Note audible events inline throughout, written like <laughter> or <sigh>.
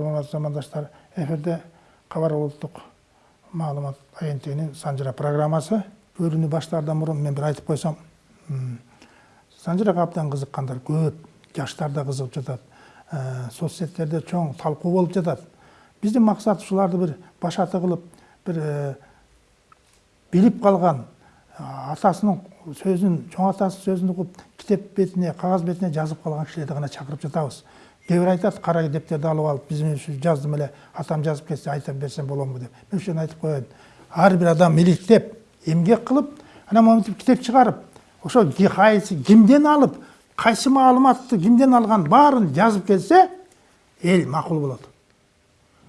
урматтуу замандаштар эфирде кабар улуттук маалымат агенттигинин санжыра программасы көрүүнү баштаардан мурун мен бир айтып койсом санжырага абдан кызыккандар көп жаштар да кызыгып жатат соц сеттерде чоң талкуу болуп жатат. Биздин максат ушуларды бир башаты кылып бир билип калган атасынын сөзүн чоң атасынын сөзүн угуп китеп бетине кагаз бетине жазып калган кишилерди гана чакырып жатабыз. Кээ бир айтат кара китептерди алып алып биз ушу жаздым эле атам жазып кетсе айта берсем боломбу деп мен ошону айтып ар бир адам иликтеп эмгек кылып анан монтип китеп чыгарып ошо кайсы кимден алып кайсы маалыматты кимден алган баарын жазып келсе эл макул болот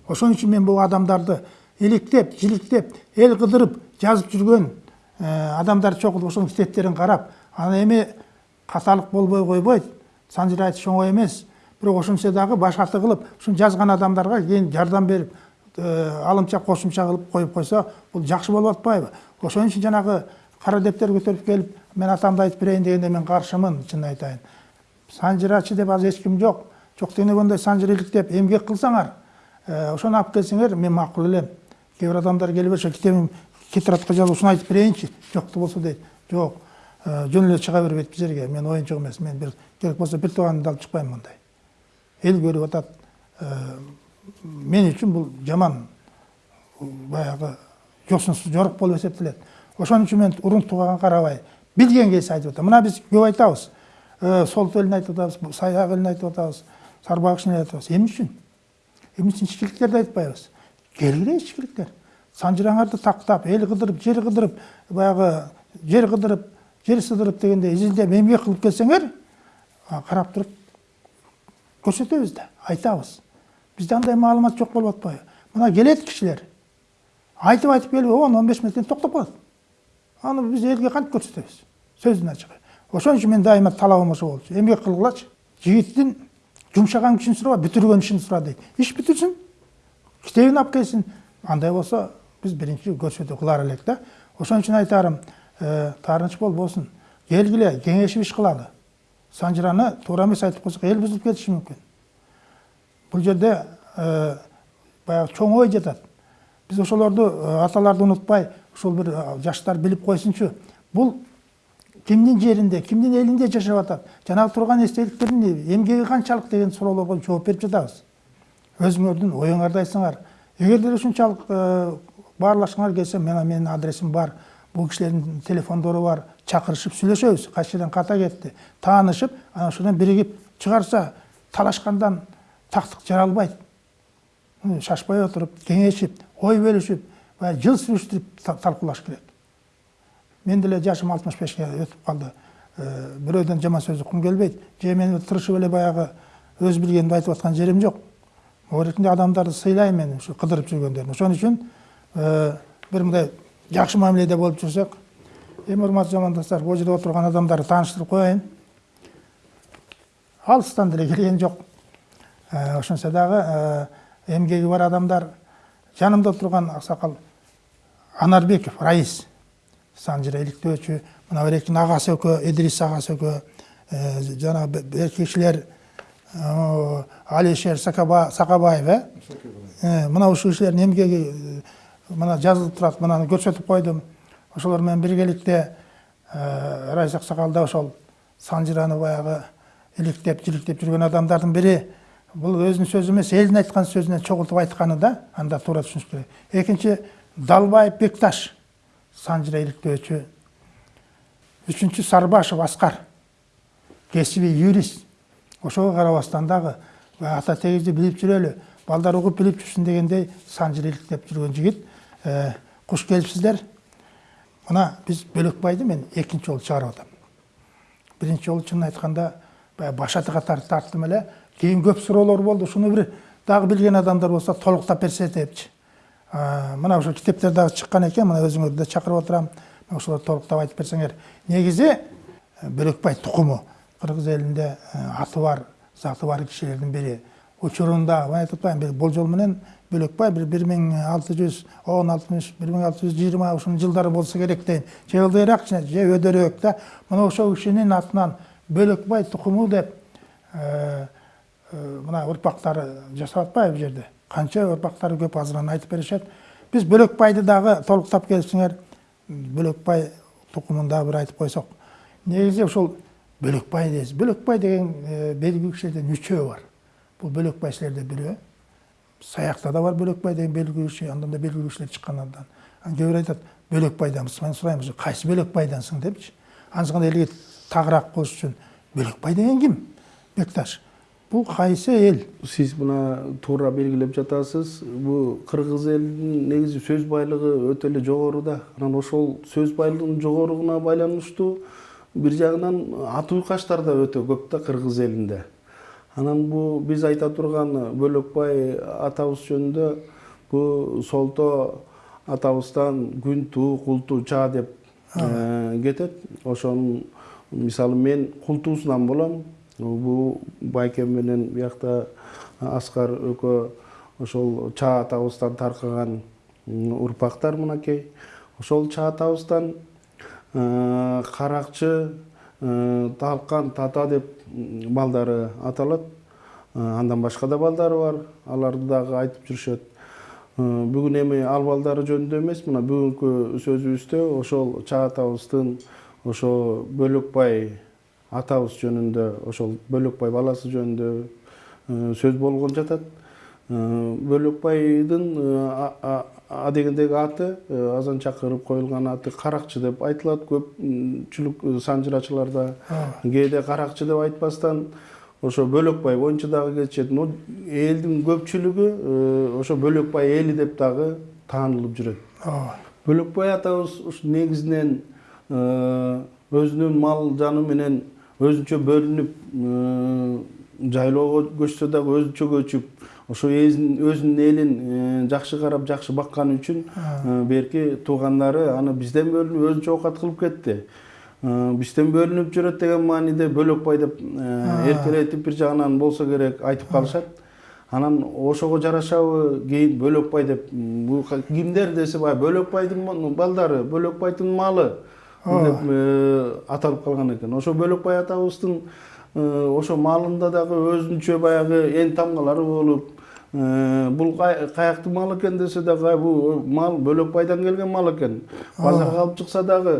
ошон үчүн мен бул адамдарды иликтеп жиликтеп эл кыдырып жазып жүргөн адамдар чогултуп ошонун китептерин карап анан эми каталык болбой койбойт санжыр айтыш оңой эмес ошентсе дагы башаты кылып ушуну жазган адамдарга кийин жардам берип алымча кошумча кылып коюп койсо бул жакшы болуп атпайбы ошон үчүн жанагы кара дептер көтөрүп келип мен атамды айтып берейин дегенде мен каршымын чынын айтайын. Санжырачы деп азыр эч ким жок жок дегенде ошондой санжыр иликтеп эмгек кылсаңар ошону алып келсеңер мен макул элем кээ бир адамдар келип ошо китебим тетрадка жазып ушуну айтып берейинчи жокту болсо дейт жок жөн эле чыга бербейт бул жерге мен оюнчук эмес мен бир керек болсо бир тууганымды алып чыкпайм мындай эл көрүп атат. Мен үчүн бул жаман. Баягы жосунсуз жорук болуп эсептелет ошон үчүн мен уруктууга карабай билген кезде айтып атам мына биз көп айтабыз. Сол элин айтып атабыз саяк элин айтып атабыз сарбак элин айтып атабыз эмне үчүн эмне үчүн ичкиликтерди айтпайбыз келгиле ичкиликтер санжыраңарды тактап эл кыдырып жер кыдырып баягы жер кыдырып жер сыдырып дегендей изилдеп эмгек кылып келсеңер карап туруп көрсөтөбүз да айтабыз бизде андай маалымат жок болуп атпайбы мына келет кишилер айтып айтып келип он он беш мүнөттөн токтоп калат аны биз элге кантип көрсөтөбүз сөздүн ачыгы ошон үчүн менин дайыма талабым ошо болчу эмгек кылгылачы жигиттин жумшаган күчүн сураба бүтүргөн ишин сура дейт иш бүтүрсүн китебин алып келсин андай болсо биз биринчи көрсөтүү кылар элек да ошон үчүн айтарым таарыныч болбосун келгиле кеңешип иш кылалы санжыраны туура эмес айтып койсок эл бузулуп кетиши мүмкүн бул жерде баягы чоң ой жатат биз ошолорду аталарды унутпай ушул бир жаштар билип койсунчу бул кимдин жеринде кимдин элинде жашап атат жанагы турган эстеликтердин эмгеги канчалык деген суроолорго жооп берип жатабыз өзүңөрдүн оюңарды айтсаңар эгерде ушунчалык баарлашкыңар келсе мына менин адресим бар бул кишилердин телефондору бар чакырышып сүйлөшөбүз кайсы жерден ката кетти таанышып анан ошондон биригип чыгарса талашкандан тактык жаралбайт шашпай отуруп кеңешип ой баягы жыл сүрүштүрүп талкуулаш керек мен деле жашым алтымыш бешке өтүп калды бирөөдөн жаман сөз уккум келбейт же мен тырышып эле баягы өз билгенимди айтып аткан жерим жок могу эркинде адамдарды сыйлайм мен ушу кыдырып жүргөндөрүн ошон үчүн бир мындай жакшы мамиледе болуп жүрсөк эми урматтуу замандаштар бул жерде отурган адамдарды тааныштырып коеюн алыстан деле келген жок ошентсе дагы эмгеги бар адамдар жанымда отурган аксакал анарбеков раис санжыра иликтөөчү мына берекин агасы экөө идрис агасы экөө жанагы эки кишилер алишер сакабаев э мына ушул кишилердин эмгеги мына жазылып турат мынаны көрсөтүп койдум ошолор менен биргеликте райыс аксакал да ошол санжыраны баягы иликтеп жиликтеп жүргөн адамдардын бири бул өзүнүн сөзү эмес элдин айткан сөзүнөн чогултуп айтканы да анда туура түшүнүш керек. Экинчи далбаев бекташ санжыра иликтөөчү үчүнчү сарбашев аскар кесибий юрист. Ошого карабастан дагы ата тегибизди билип жүрөлү балдар угуп билип жүрсүн дегендей санжыр иликтеп жүргөн жигит куш келипсиздер мына биз бөлөкбайды мен экинчи жолу чыгарып атам биринчи жолу чынын айтканда баягы башатыга тарттым эле кийин көп суроолор болду ушуну бир дагы билген адамдар болсо толуктап берсе депчи мына ошо китептер дагы чыккан экен мына өзүңөрдү да чакырып отурам ошолорду толуктап айтып берсеңер. Негизи бөлөкбай тукуму кыргыз элинде аты бар заты бар кишилердин бири учурунда айтып бир болжол менен бөлөкбай бир бир миң алты жүз он алтымыш бир миң алты жүз жыйырма ушунун жылдары болсо керек дейм. Же ылдыйраак же өйдөрөөк да мына ошол кишинин атынан бөлөкбай тукуму деп мына ұрпақтары жасап атпайбы бұл жерде? Қанша ұрпақтары көп азыран айтып беришет. Біз бөлекбайды дагы толуктап келсиңер бөлекбай тұқымын дагы бір айтып қойсақ негізі ошол бөлекбай дейсіз бөлекбай деген белгілі кишилерден үчөө бар. Бұл бөлекбай силерде бирөө саякта да бар бөлекбай деген белгілі киши андан да белгілі кишилер чыккан андан бир айтат бөлекбайданбыз мен сурайм кайсы бөлекбайдансың депчи анысыканда элге тагыраак болуш үчүн бөлекбай деген ким бекташ бул кайсы эл сиз мына туура белгилеп жатасыз бул кыргыз элинин негизи сөз байлыгы өтө эле жогору да анан ошол сөз байлыгынын жогоругуна байланыштуу бир жагынан ат уйкаштар да өтө көп да кыргыз элинде анан бул биз айта турган бөлөкбай атабыз жөнүндө бул солто атабыздан күн туу кул туу чаа деп кетет. Ошонун мисалы мен кул туусунан болом. Бул байкем менен биякта аскар экөө ошол чаа атабыздан таркаган урпактар мынакей. Ошол чаа атабыздан каракчы талкан тата деп балдары аталат. Андан башка да балдары бар. Аларды дагы айтып жүрүшөт. Бүгүн эми ал балдары жөнүндө эмес. Мына бүгүнкү сөзүбүздө ошол чаа атабыздын ошо бөлөкбай атабыз жөнүндө ошол бөлөкбай баласы жөнүндө сөз болгон жатат. Бөлөкбайдын адегендеги аты азан чакырып коюлган аты каракчы деп айтылат. Көпчүлүк санжырачыларда кээде каракчы деп айтпастан ошо бөлөкбай боюнча дагы кетишет. Но элдин көпчүлүгү ошо бөлөкбай эли деп дагы таанылып жүрөт. Ооба бөлөкбай атабыз ушу негизинен өзүнүн мал жаны менен өзүнчө бөлүнүп жайлоого көчсө дагы өзүнчө көчүп ошо өзүнүн элин жакшы карап жакшы бакканы үчүн берки туугандары аны бизден бөлүнүп өзүнчө оокат кылып кетти. Бизден бөлүнүп жүрөт деген мааниде бөлөкбай деп эркелетип бир жагынан болсо керек айтып калышат. Анан ошого жарашабы кийин бөлөкбай деп бул кимдер десе баягы бөлөкбайдын балдары бөлөкбайдын малы деп аталып калган экен. Ошо бөлөкбай атабыздын ошо малында дагы өзүнчө баягы эн тамгалары болуп бул каяктын малы экен десе дагы бул мал бөлөкбайдан келген мал экен базарга алып чыкса дагы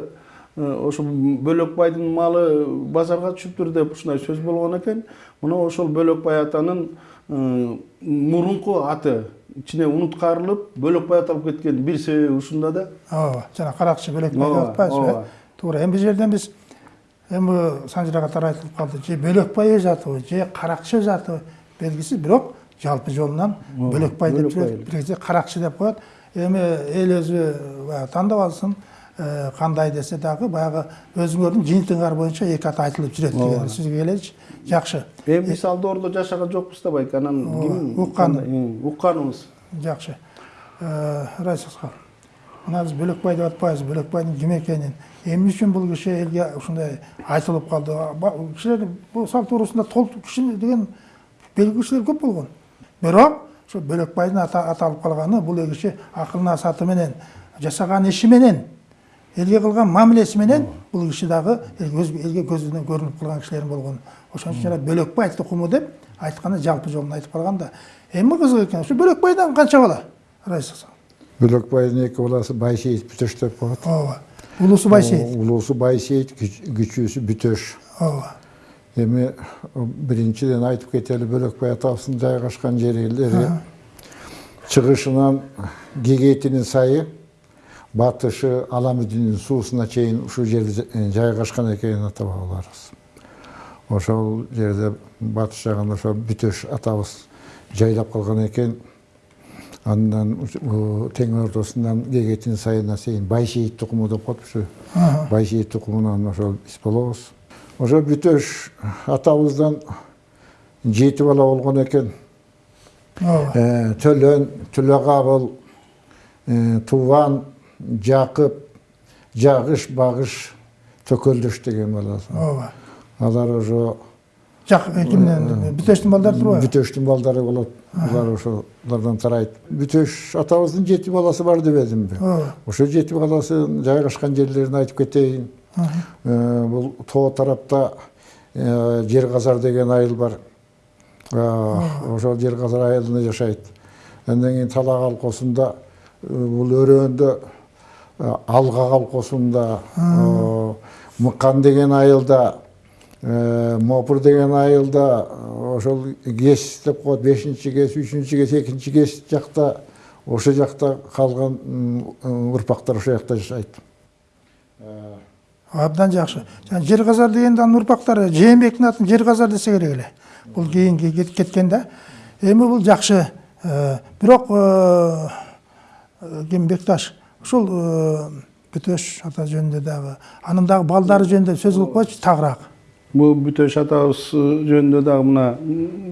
ошо бөлөкбайдын малы базарга түшүптүр деп ушундай сөз болгон экен мына ошол бөлөкбай атанын мурунку аты ичине унуткарылып бөлөкбай аталып кеткен бир себеби ушунда да ооба жана каракчы бөлекбай деп атпайбызбы э туура эми бул жерден биз эми санжыра катары айтылып калды же бөлекбай өз атыбы же каракчы өз атыбы белгисиз бирок жалпы жолунан бөлекбай деп бир кезде каракчы деп коет эми эл өзү баягы тандап алсын кандай десе дагы баягы өзүңөрдүн жыйынтыгыңар боюнча эки ат айтылып жүрөт деген сөзгө келеличи жакшы эми биз ал доордо жашаган жокпуз да байке анан ким уккан укканыбыз жакшы райсасхан мына биз бөлекбай деп атпайбыз бөлекбайдын ким экенин эмне үчүн бул киши элге ушундай айтылып калды кишилер бул салт туурасында толтур киши деген белгилүү кишилер көп болгон бирок ошо бөлекбайдын аталып калганы бул киши акыл насааты менен жасаган иши менен элге кылган мамилеси менен бул киши дагы элге көзүнөн көрүнүп калган кишилердин болгон. Ошон үчүн жана бөлекбай тукуму деп айтканда жалпы жолун айтып калган да эми кызык экен ушу бөлекбайдан канча бала? Райса бөлекбайдын эки баласы байсейит бүтөш деп коет. Ооба. Улуусу байсейит. Улуусу байсейит кичүүсү бүтөш. Ооба. Эми биринчиден айтып кетели бөлекбай атабыздын жайгашкан жерлери чыгышынан гегетинин сайы батышы аламүдүнүн суусуна чейин ушул жерде жайгашкан экенин ата бабаларыбыз ошол жерде батыш жагын ошо бүтөш атабыз жайлап калган экен андан тең ортосунан гегетин сайына чейин байшейит тукуму деп коет ушу байшейит тукумунан ошол биз болобуз ошо бүтөш атабыздан жети бала болгон экен төлөн төлөкабыл тубан жакып жагыш багыш төкөлдөш деген баласы. Ооба алар ошо кимден бүтөштүн балдары турбайбы бүтөштүн балдары болот булар ошолордон тарайт бүтөш атабыздын жети баласы бар дебедимби ооба ошо жети баласы жайгашкан жерлерин айтып кетейин бул тоо тарапта жер казар деген айыл бар. Ошол жер казар айылында жашайт. Андан кийин талак алкоосунда бул өрөөндө алга колхозунда мыкан деген айылда мопур деген айылда ошол кес деп коет бешинчи кес үчүнчү кес экинчи кес жакта ошол жакта калган урпактар ошол жакта жашайт абдан жакшы жана жер казар дегенде анын урпактары жээнбектин атын жер казар десе керек эле бул кийинки кеткен да эми бул жакшы бирок ким бекташ ушул бүтөш ата жөнүндө дагы анын дагы балдары жөнүндө сөз кылып койчу тагыраак. Бул бүтөш атабыз жөнүндө дагы мына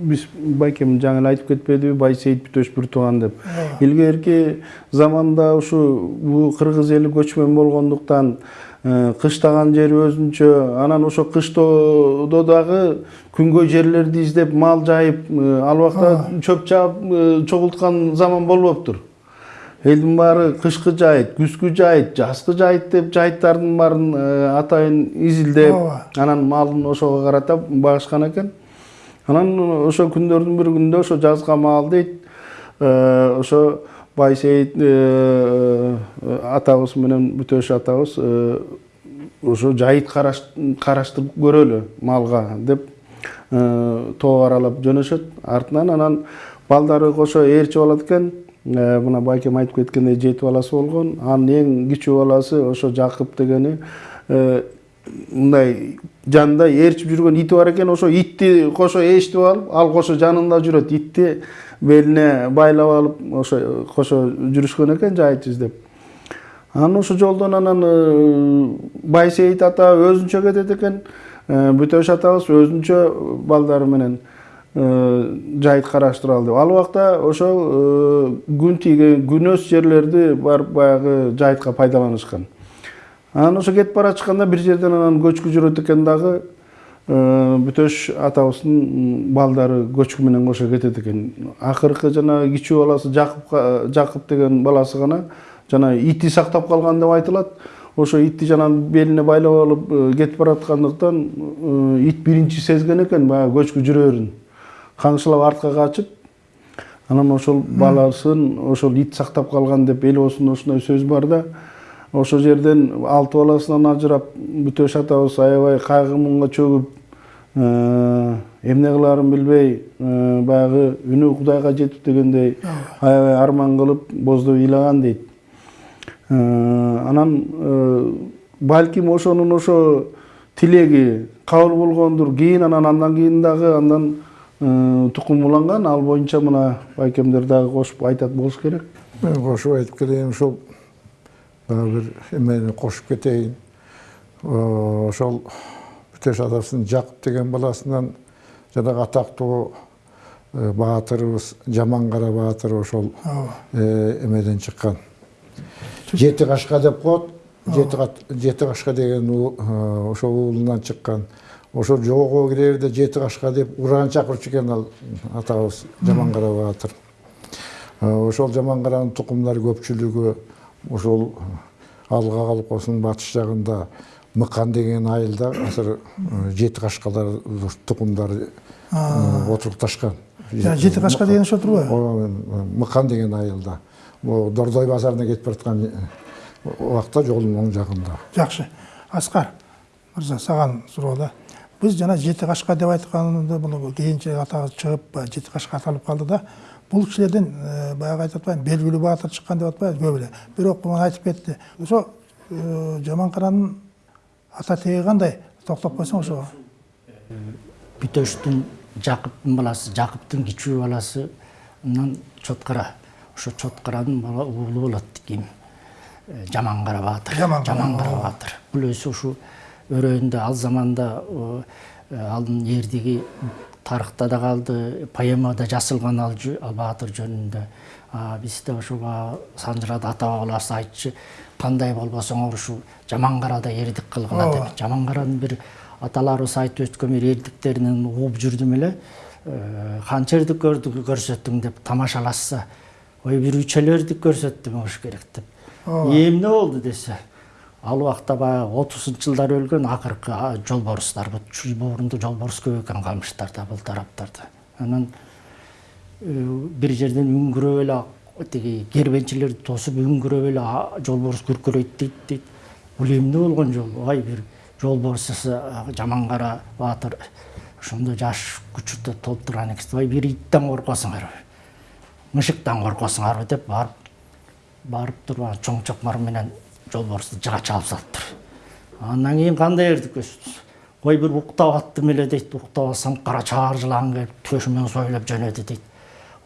биз байкем жаңы эле айтып кетпедиби байсейит бүтөш бир тууган деп. Илгерки заманда ушу бул кыргыз эли көчмөн болгондуктан кыштаган жери өзүнчө анан ошо кыштоодо дагы күнгөй жерлерди издеп мал жайып ал убакта чөп чаап чогулткан заман болбоптур. Элдин баары кышкы жайыт күзгү жайыт жазгы жайыт деп жайыттардын баарын атайын изилдеп анан малын ошого карата багышкан экен. Анан ошо күндөрдүн бир күнүндө ошо жазга маал дейт. Ошо байсейит атабыз менен бүтөш атабыз ошо жайыт караштырып көрөлү малга деп тоо аралап жөнөшөт артынан анан балдары кошо ээрчи болот экен мына байкем айтып кеткендей жети баласы болгон анын эң кичүү баласы ошо жакып дегени мындай жанында ээрчип жүргөн ити бар экен ошо итти кошо ээчтип алып ал кошо жанында жүрөт итти белине байлап алып ошо кошо жүрүшкөн экен жайыт издеп анан ошол жолдон анан байсейит ата өзүнчө кетет экен бүтөш атабыз өзүнчө балдары менен жайыт караштыралы деп ал убакта ошол күн тийген күнөс жерлерди барып баягы жайытка пайдаланышкан анан ошо кетип бара жатканда бир жерден анан көчкү жүрөт экен дагы бүтөш атабыздын балдары көчкү менен кошо кетет экен. Акыркы жанагы кичүү баласы жакып жакып деген баласы гана жана ити сактап калган деп айтылат. Ошо итти жана белине байлап алып кетип бараткандыктан ит биринчи сезген экен баягы көчкү жүрөрүн каңшылап артка качып анан ошол баласын ошол ит сактап калган деп эл оозунда ушундай сөз бар да ошол жерден алты баласынан ажырап бүтөш атабыз аябай кайгы муңга чөгүп эмне кылаарын билбей баягы үнү кудайга жетип дегендей аябай арман кылып боздоп ыйлаган дейт. Анан балким ошонун ошо тилеги кабыл болгондур кийин анан андан кийин дагы андан тукум уланган ал боюнча мына байкемдер дагы кошуп айтат болуш керек. Мен кошуп айтып кетейин ушул бир эмени кошуп кетейин. Ошол бүтөш атабыздын жакып деген баласынан жанагы атактуу баатырыбыз жамангара баатыр ошол эмеден чыккан. Жети кашка деп коет. Жети кашка деген ошол уулунан чыккан. Ошол жоого кирерде жети кашка деп уран чакырчу экен ал атабыз. Жамангара баатыр. Ошол жамангаранын тукумдары көпчүлүгү ошол алга колхозунун батыш жагында мыкан деген айылда азыр жети кашкалар тукумдары отурукташкан жети кашка деген ошо турбайбы мыкан деген айылда. Могу дордой базарына кетип бараткан убакта жолдун оң жагында жакшы аскар мырза сага суроо да. Биз жана жети кашка деп айтканда бул кийинчерээк атагы чыгып жети кашка аталып калды да бул кишилерден баягы айтып атпайбы белгилүү баатыр чыккан деп атпайбыз көп эле бирок мына айтып кетти ошо жаманкаранын ата теги кандай токтоп койсоң ошого бүтөштүн жакыптын баласы жакыптын кичүү баласынан чоткара. Ошо чоткаранын уулу болот ким жамангара баатыр жамангара баатыр бул өзү ушу өрөөндө ал заманда анын эрдиги тарыхта да калды поэмада жазылган ал баатыр жөнүндө. Бизде ошо санжырада ата бабаларыбыз айтчу кандай болбосоңор ушул жамангарада эрдик кылгыла деп. Жамангаранын бир аталарыбыз айтып өткөн бир эрдиктеринен угуп жүрдүм эле канча эрдик көрсөттүң? деп тамашалашса ой бир үчөлө эрдик көрсөттүм болуш керек деп. Эмне болду десе ал убакта баягы отузунчу жылдары өлгөн акыркы жолборустар мурунду жолборус көп экен камыштарда бул тараптарда анан бир жерден үңгүрөп эле тиги кербенчилерди тосуп үңгүрөп эле жолборс күркүрөйт дейт дейт. Бул эмне болгон жол ай бир жолборс жаман кара баатыр ошондо жаш күчүртө толуп турган экенсиз ай бир иттен коркосуңарбы мышыктан коркосуңарбы деп барып барып туруп анан чоң чокмар менен жолборсту жыга чалып салыптыр андан кийин кандай эрдикпиз ой бир уктап аттым эле дейт уктап алсам кара чаар жылан келип төшүмөн сойлоп жөнөдү дейт.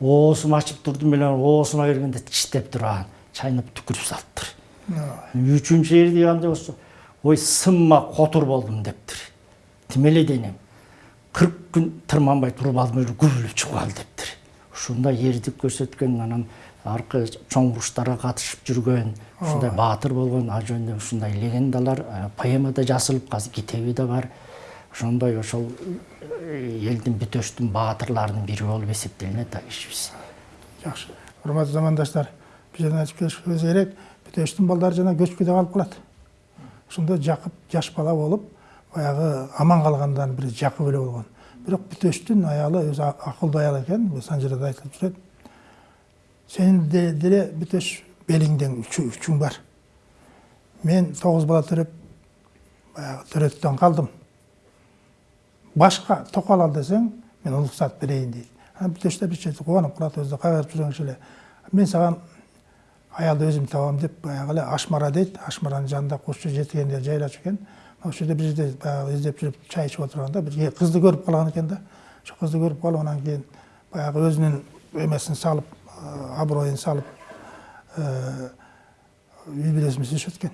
Оосун ачып турдум эле оосума киргенде тиштеп туруп анан чайнап түкүрүп салыптыр үчүнчү эрдиги кандай болсо ой сымма котур болдум дептир. Тим эле денем кырк күн тырманбай туруп алдым эле күбүлүп чыгып ал дептир. Ушундай эрдик көрсөткөн анан аркы чоң уруштарга катышып жүргөн ушундай баатыр болгон ал жөнүндө ушундай легендалар поэмада жазылып азыр китеби да бар. Ошондой ошол элдин бүтөштүн баатырларынын бири болуп эсептелинет да кишибиз жакшы урматтуу замандаштар бул жерден айтып кетишибиз керек бүтөштүн балдары жана көчкүдө калып калат. Ошондо жакып жаш бала болуп баягы аман калгандардын бири жакып эле болгон. Бирок бүтөштүн аялы өзү акылдуу аял экен бул санжырада айтылып жүрөт. Сенин деле бүтөш белиңден үчүң бар мен тогуз бала төрөп баягы төрөттөн калдым башка токол ал мен анан бүтөштөр бир чети кубанып калат өзү кайгырып жүргөн киши эле мен саган аялды өзүм табам деп баягы эле ашмара дейт ашмаранын жанында кушчу жетигендер жайлашып экен ошол жерде бир жерде баягы издеп жүрүп чай ичип отурганда бир кызды көрүп калган экен да ошо кызды көрүп калып анан кийин баягы өзүнүн эмесин салып аброюн салып үй бүлөсүн сүйлөшөт экен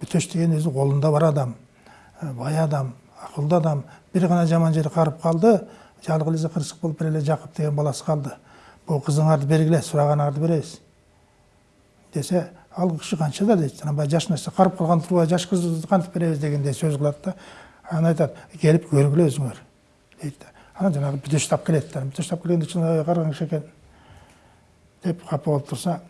бүтөш деген өзү колунда бар адам бай адам акылдуу адам бир гана жаман жери карып калды жалгы эле кырсык болуп бир эле жакып деген баласы калды бул кызыңарды бергиле сураганыңарды беребиз десе ал киши канча да дейт анан баягы жаш нерсе карып калган турбай жаш кызды кантип беребиз дегендей сөз кылат да анан айтат келип көргүлө өзүңөр дейт да анан жанагы бүтөш тап келет да бүтөш тап келгенде карган киши экен деп капа болуп турса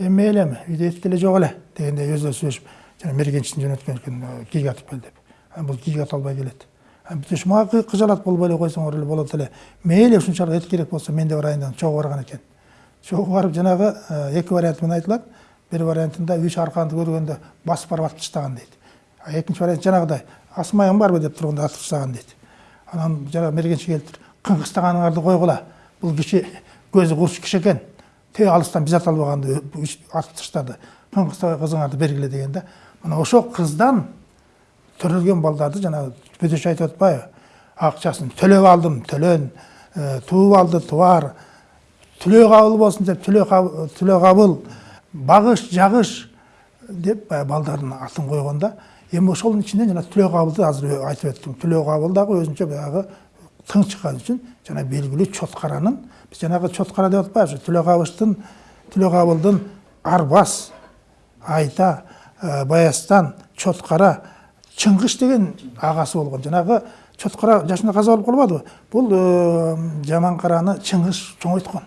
үйдө эт деле жок эле дегендей өзү сүйлөшүп жана мергенчисин жөнөткөн экен кийик атып кел деп бул кийик ата албай келет бүтөш мага кыжалат болбой эле койсоңор эле болот эле мейли ушунчалык эт керек болсо мен да барайын деп чогуу барган экен чогуу барып жанагы эки вариант менен айтылат бир вариантында үч арканды көргөндө басып барып атып таштаган дейт а экинчи вариант жанагыдай асмайың барбы деп турганда атып таштаган дейт анан жанагы мергенчи келиптир кыңгыстаганыңарды койгула бул киши көзү курч киши экен тээ алыстан биз ата албаганды атып таштады кыңгыстабай кызыңарды бергиле деген да мына ошол кыздан төрөлгөн балдарды жанагы бүтөш айтып атпайбы. Акчасын төлөп алдым төлөн тууп алды тубар түлөө кабыл болсун деп түлөө кабыл багыш жагыш деп баягы балдардын атын койгондо эми ошонун ичинен жана түлөө кабылды азыр айтып өттүм. Түлөө кабыл дагы өзүнчө баягы тың чыккан үчүн жана белгилүү чоткаранын жанагы чоткара деп атпайбызбы түлөө кабыштын түлөө кабылдын арбас айта баястан чоткара чыңгыш деген агасы болгон жанагы чоткара жашында каза болуп калбадыбы бул жаман караны чыңгыш чоңойткон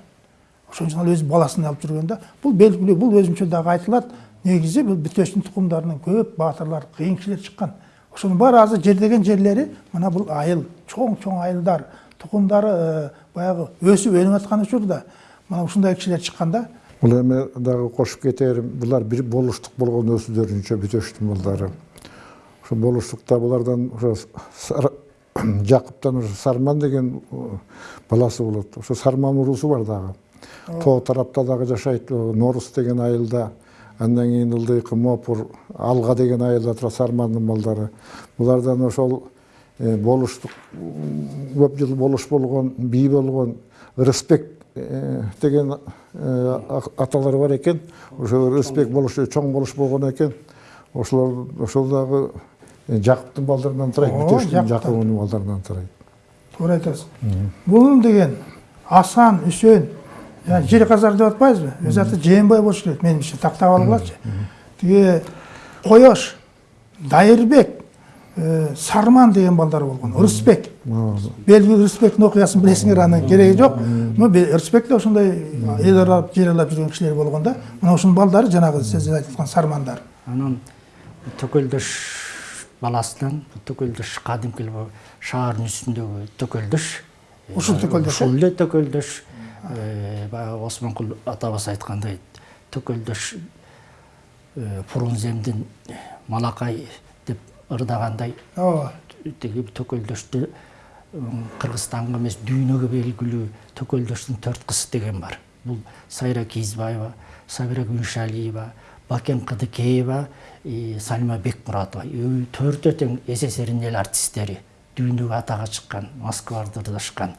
ошон үчүн ал өз баласын алып жүргөн да. Бул белгилүү бул өзүнчө дагы айтылат негизи бул бүтөштүн тукумдарынан көп баатырлар кыйын кишилер чыккан ошонун баары азыр жердеген жерлери мына бул айыл чоң чоң айылдар. Тукумдары баягы өсүп өнүп аткан учурда мына ушундай кишилер чыккан да бул эми дагы кошуп кетерим булар бир болуштук болгон өзүлөрүнчө бүтөштүн балдары ошо болуштукта булардан ошо <coughs> жакыптан ошо сарман деген баласы болот. Ошо сарман уруусу бар дагы тоо тарапта дагы жашайт норус деген айылда андан кийин ылдыйкы мопур алга деген айылда турат сармандын балдары булардан ошол болуштук көп жыл болуш болгон бий болгон ырысбек деген аталар бар экен ошо ырысбек болуш чоң болуш болгон экен ошолор ошол дагы жакыптын балдарынан турайт бүтөштүн жакыбынын балдарынан турайт туура айтасың мулун деген асан үсен жер казар деп атпайбызбы өз аты жээнбай болуш керек менимче тактап алгылачы тиги коёш дайырбек сарман деген балдар болгон ырысбек белгилүү ырысбектин окуясын билесиңер анын кереги жок ырысбек да ошондой эл аралап жер аралап жүргөн кишилер болгон да. Мына ушунун балдары жанагы сиз айтып аткан сармандар. Анан төкөлдөш баласынан төкөлдөш кадимки шаардын үстүндөгү төкөлдөш ушул төкөлдөш э? ушул эле төкөлдөш баягы осмонкул атабыз айткандай төкөлдөш э, фрунземдин малакай ырдагандай. Тиги төкөлдөштү кыргызстанга эмес дүйнөгө белгилүү төкөлдөштүн төрт кызы деген бар. Бул сайра кийизбаева сабира күншалиева бакен кыдыкеева салима бекмуратова. Төртөө тең сссрдин эл артисттери дүйнөгө атага чыккан москвада ырдашкан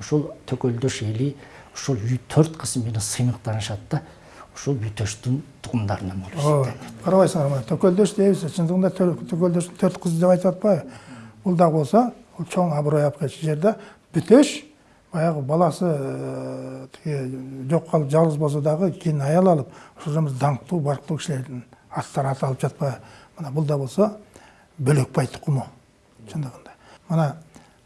ушул төкөлдөш эли ушул төрт кыз менен сыймыктанышат да ушул бүтөштүн тукумдарынан болушат ооба карабайсыңар мына төкөлдөш дейбиз чындыгында тө- төкөлдөштүн төрт кызы деп айтып атпайбы? Бул да болсо бул чоң аброй алып келчү жер да бүтөш баягы баласы э, тиги жок калып жалгыз болсо дагы кийин аял алып ошол жерибиз даңктуу барктуу кишилердин аттары аталып жатпайбы? Мына бул да болсо бөлөкбай тукуму чындыгында. Мына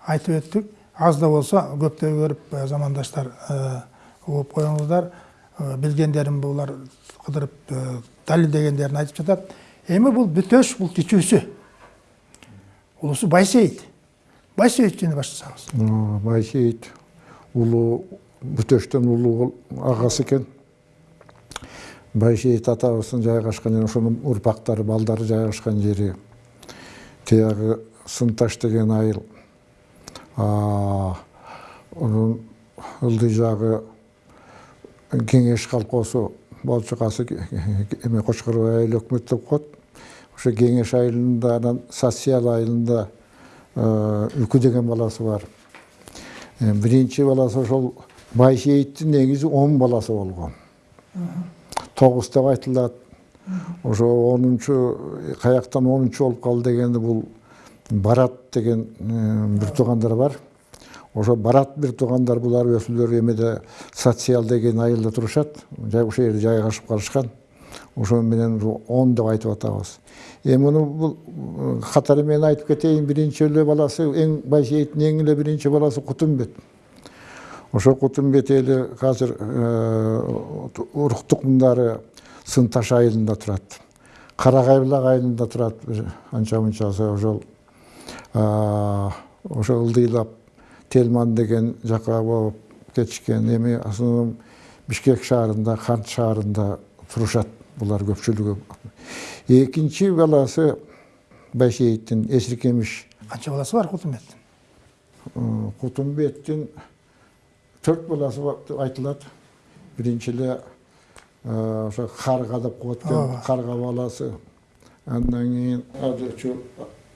айтып өттүк аз да болсо көптөй көрүп замандаштар э, угуп коюңуздар. Э, билгендерин булар кыдырып э, далилдегендерин айтып жатат эми бул бүтөш бул кичүүсү улусу байсейит байсейитчини баштасаңыз байсейит улуу бүтөштөн улуу агасы экен байсейит атабыздын жайгашкан жери ошонун урпактары балдары жайгашкан жери тиягы сынташ деген айыл. А, онун ылдый жагы кеңеш колхозу болчукасы эме кочкорбай айыл өкмөт деп коет ошо кеңеш айылында анан социал айылында э, үкү деген баласы бар. Э, биринчи баласы ошол байсейиттин негизи он баласы болгон. Тогуз деп айтылат. Ошо онунчу каяктан онунчу болуп калды дегенде бул барат деген э, бир туугандар бар. Ошо барат бир туугандар булар өзүлөрү эмеде социал деген айылда турушат. Жай ошол жерде жайгашып калышкан ошо менен он деп айтып атабыз. Эми муну бул катары менен айтып кетейин. Биринчи эле баласы эң байсейиттин эң эле биринчи баласы кутумбет. Ошо кутумбет эли азыр урук тукумдары сынташ айылында турат. Карагай булак айылында турат. Анча мынчасы ошол ошо ылдыйлап телман деген жака болуп кетишкен эми основном бишкек шаарында кант шаарында турушат булар көпчүлүгү экинчи баласы байсейиттин эсиркемиш канча баласы бар кутумбеттин кутумбеттин төрт баласы бар деп айтылат биринчи эле ошо карга деп коет экен карга баласы андан кийин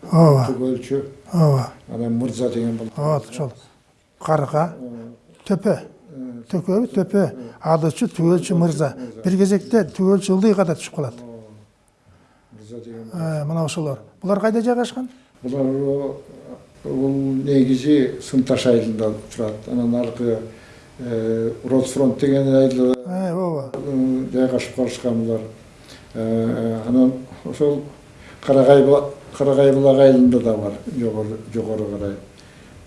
ооба түгөлчү ооба анан мырза деген бала вот ошол карга төпө төкөбү төпө адычы түгөлчү мырза. Бир кезекте түгөлчү ылдыйга да түшүп калат мырза деген мына ошолор булар кайда жайгашкан булар бул негизи сымташ айылында турат анан аркы росфронт деген айылда ооба жайгашып калышкан булар анан ошол карагай булак айылында да бар жогору карай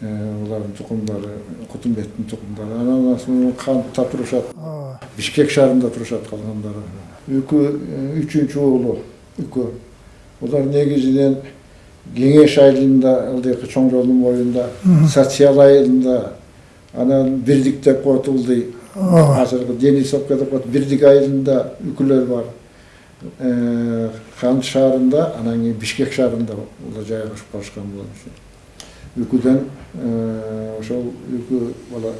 Э, булардын тукумдары кутумбеттин тукумдары анан ошо кантта турушат бишкек шаарында турушат калгандары үкү э, үчүнчү уулу үкү булар негизинен кеңеш айылында ылдыйкы чоң жолдун боюнда социал айылында анан бирдик деп коет ылдый азыркы денисовка деп коет бирдик айылында үкүлөр бар Кант шаарында анан кийин бишкек шаарында булар жайгашып калышкан булар үкүдөн ошол үкү бала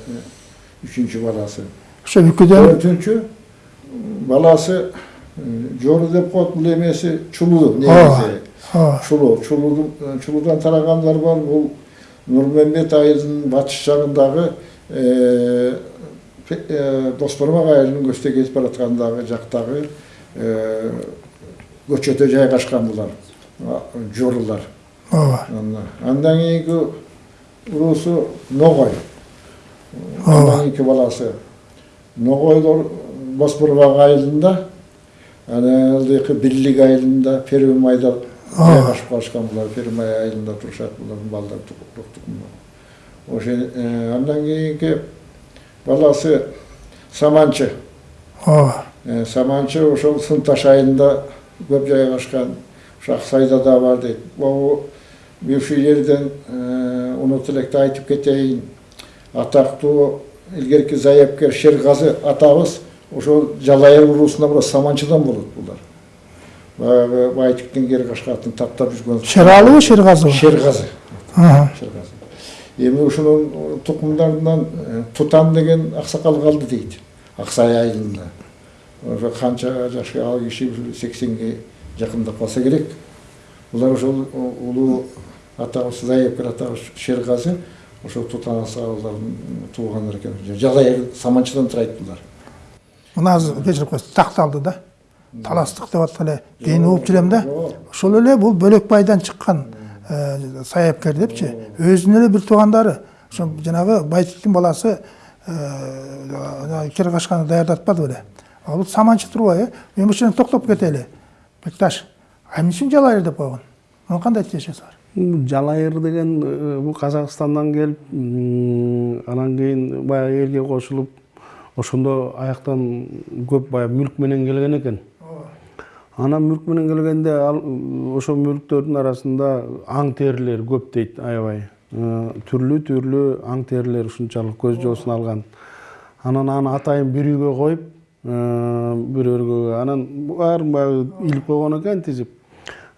үчүнчү баласы ошо үкүдөн төртүнчү баласы жору деп коет бул эмеси чулуу негизи чулуу чулуудан тарагандар бар бул нурмамбет айылынын батыш жагындагы досбормак айылынын көчтө кетип бараткандагы жактагы көчөдө жайгашкан булар жорулар ооба Андан- кийинки уруусу ногой андан кийинки баласы ногойлор босборбак айылында анан ылдыйкы бирлик айылында первомайда жайгашып калышкан булар первомай айылында турушат булардын тукумдар ошо андан кийинки баласы саманчы ооба саманчы ошол сынташ айылында көп жайгашкан ошо аксайда да бар дейт могу бывший жерден унут электе айтып кетейин атактуу илгерки заяпкер шерғазы атабыз ошол жалайыр уруусунда була саманчыдан болот булар баягы байтиктин кери кашкатын таптап жүргөн шералыбы шерғазы Аха. шерғазы эми ушунун тукумдарынан тутан деген аксакал калды дейт аксай айылында ошо канча жашка ал киши сексенге жакындап калса керек булар ошол улуу атабыз заепкер атабыз шерғазы ошол тутан аксакалдардын туугандары экен жалайыр саманчыдан турайт булар мына азыр кечирип коесуз такталды да таластык деп аткан эле кийин угуп жүрөм да ошол эле бул бөлөкбайдан чыккан саяпкер депчи өзүнүн эле бир туугандары ошо жанагы байтиктин баласы кери кашканы даярдатпады беле ал бул саманчы турбайбы мен ушул жерден токтоп кетели бекташ а эмне үчүн жалайыр деп койгон муну кандай тиешеси бар жалайыр деген э, бул казакстандан келип анан кийин баягы элге кошулуп ошондо аяктан көп баягы мүлк менен келген экен анан мүлк менен келгенде ал э, ошол мүлктөрдүн арасында аң терилер көп дейт аябай. Э, түрлүү түрлүү аң терилер ушунчалык көз жоосун алган. Анан аны атайын бир үйгө коюп бир өргөгө анан баарын баягы илип койгон экен тизип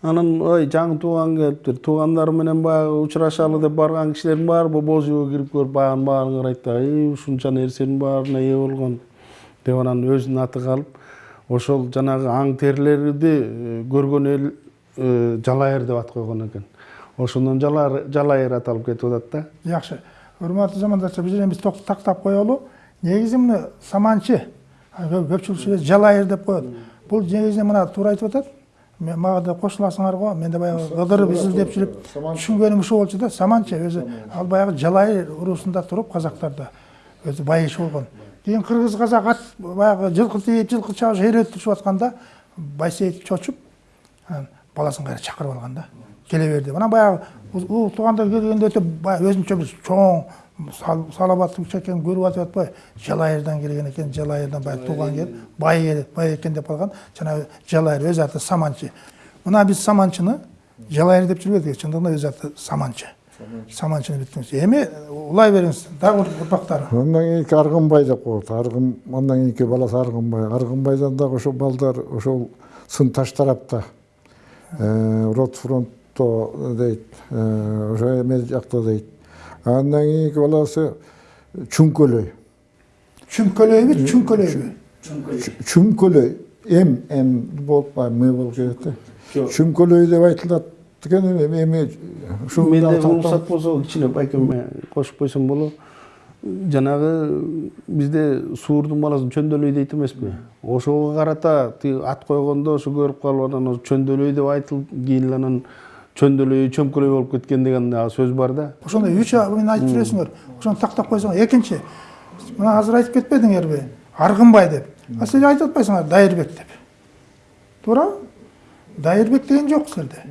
анан ой жаңы тууган келиптир туугандары менен баягы учурашалы деп барган кишилердин баары боз үйгө кирип көрүп баягынын баарын карайт да ушунча нерсенин баарына ээ болгон деп анан өзүнүн аты калып ошол жанагы аң терилерди көргөн эл жалайыр деп ат койгон экен ошондон жалайыр аталып кетип атат да жакшы урматтуу замандаштар бул жерден биз тактап коелу негизи муну саманчы а кө- көпчүлүк ушул жерде жалайыр деп коет бул негизинен мына туура айтып атат Мен- мага да кошуласыңар го мен да баягы ыдырып изилдеп жүрүп түшүнгөнүм ушул болчу да саманчы өзү ал баягы жалайыр уруусунда туруп казактарда өзү бай иши болгон кийин кыргыз казак ат баягы жылкы тийип жылкы чабыш эретишип атканда байсейит чочуп анан баласын кайра чакырып алган да келе бер деп анан баягы у туугандар келгенде өтө баягы өзүнчө бир чоң сал- салабаттуу киши экенин көрүп атып атпайбы жалайырдан келген экен жалайырдан баягы тууган келип бай бай экен деп калган жанагы жалайыр өз аты саманчы мына биз саманчыны жалайыр деп жүрбөдүк чындыгында өз аты саманчы саманчыны бүткүнбүз эми улай бериңиз дагы урпактары Ondan keyinki Argınbay da koydu. Argın, ondan keyinki balası Argınbay. Argınbay'dan da ошол балдар ошол сынташ тарапта. Рот фронтто дейт, ошо эме жакта дейт. Андан кийинки баласы Чүңкөлөй. чүмкөлөйбү чүңкөлөйбү Чүмкөлөй. М, М болуп, М болуп кетет да. Чүмкөлөй деп айтылат экен эми ушул менде уруксат болсо кичине байкем кошуп койсом болот жанагы бизде суурдун баласын чөндөлөй дейт эмеспи ошого карата тиги ат койгондо ошо көрүп калып анан чөндөлөй деп айтылып кийин анан чөндөлөй чөмкөлөй болуп кеткен деген дагы сөз бар да. Ошондой үч мен айтып жүрөсүңөр ошону тактап койсоңор. Экинчи мына азыр айтып кетпедиңерби аргынбай деп. А силер айтып атпайсыңар дайырбек деп. Туурабы? Дайырбек деген жок силерде.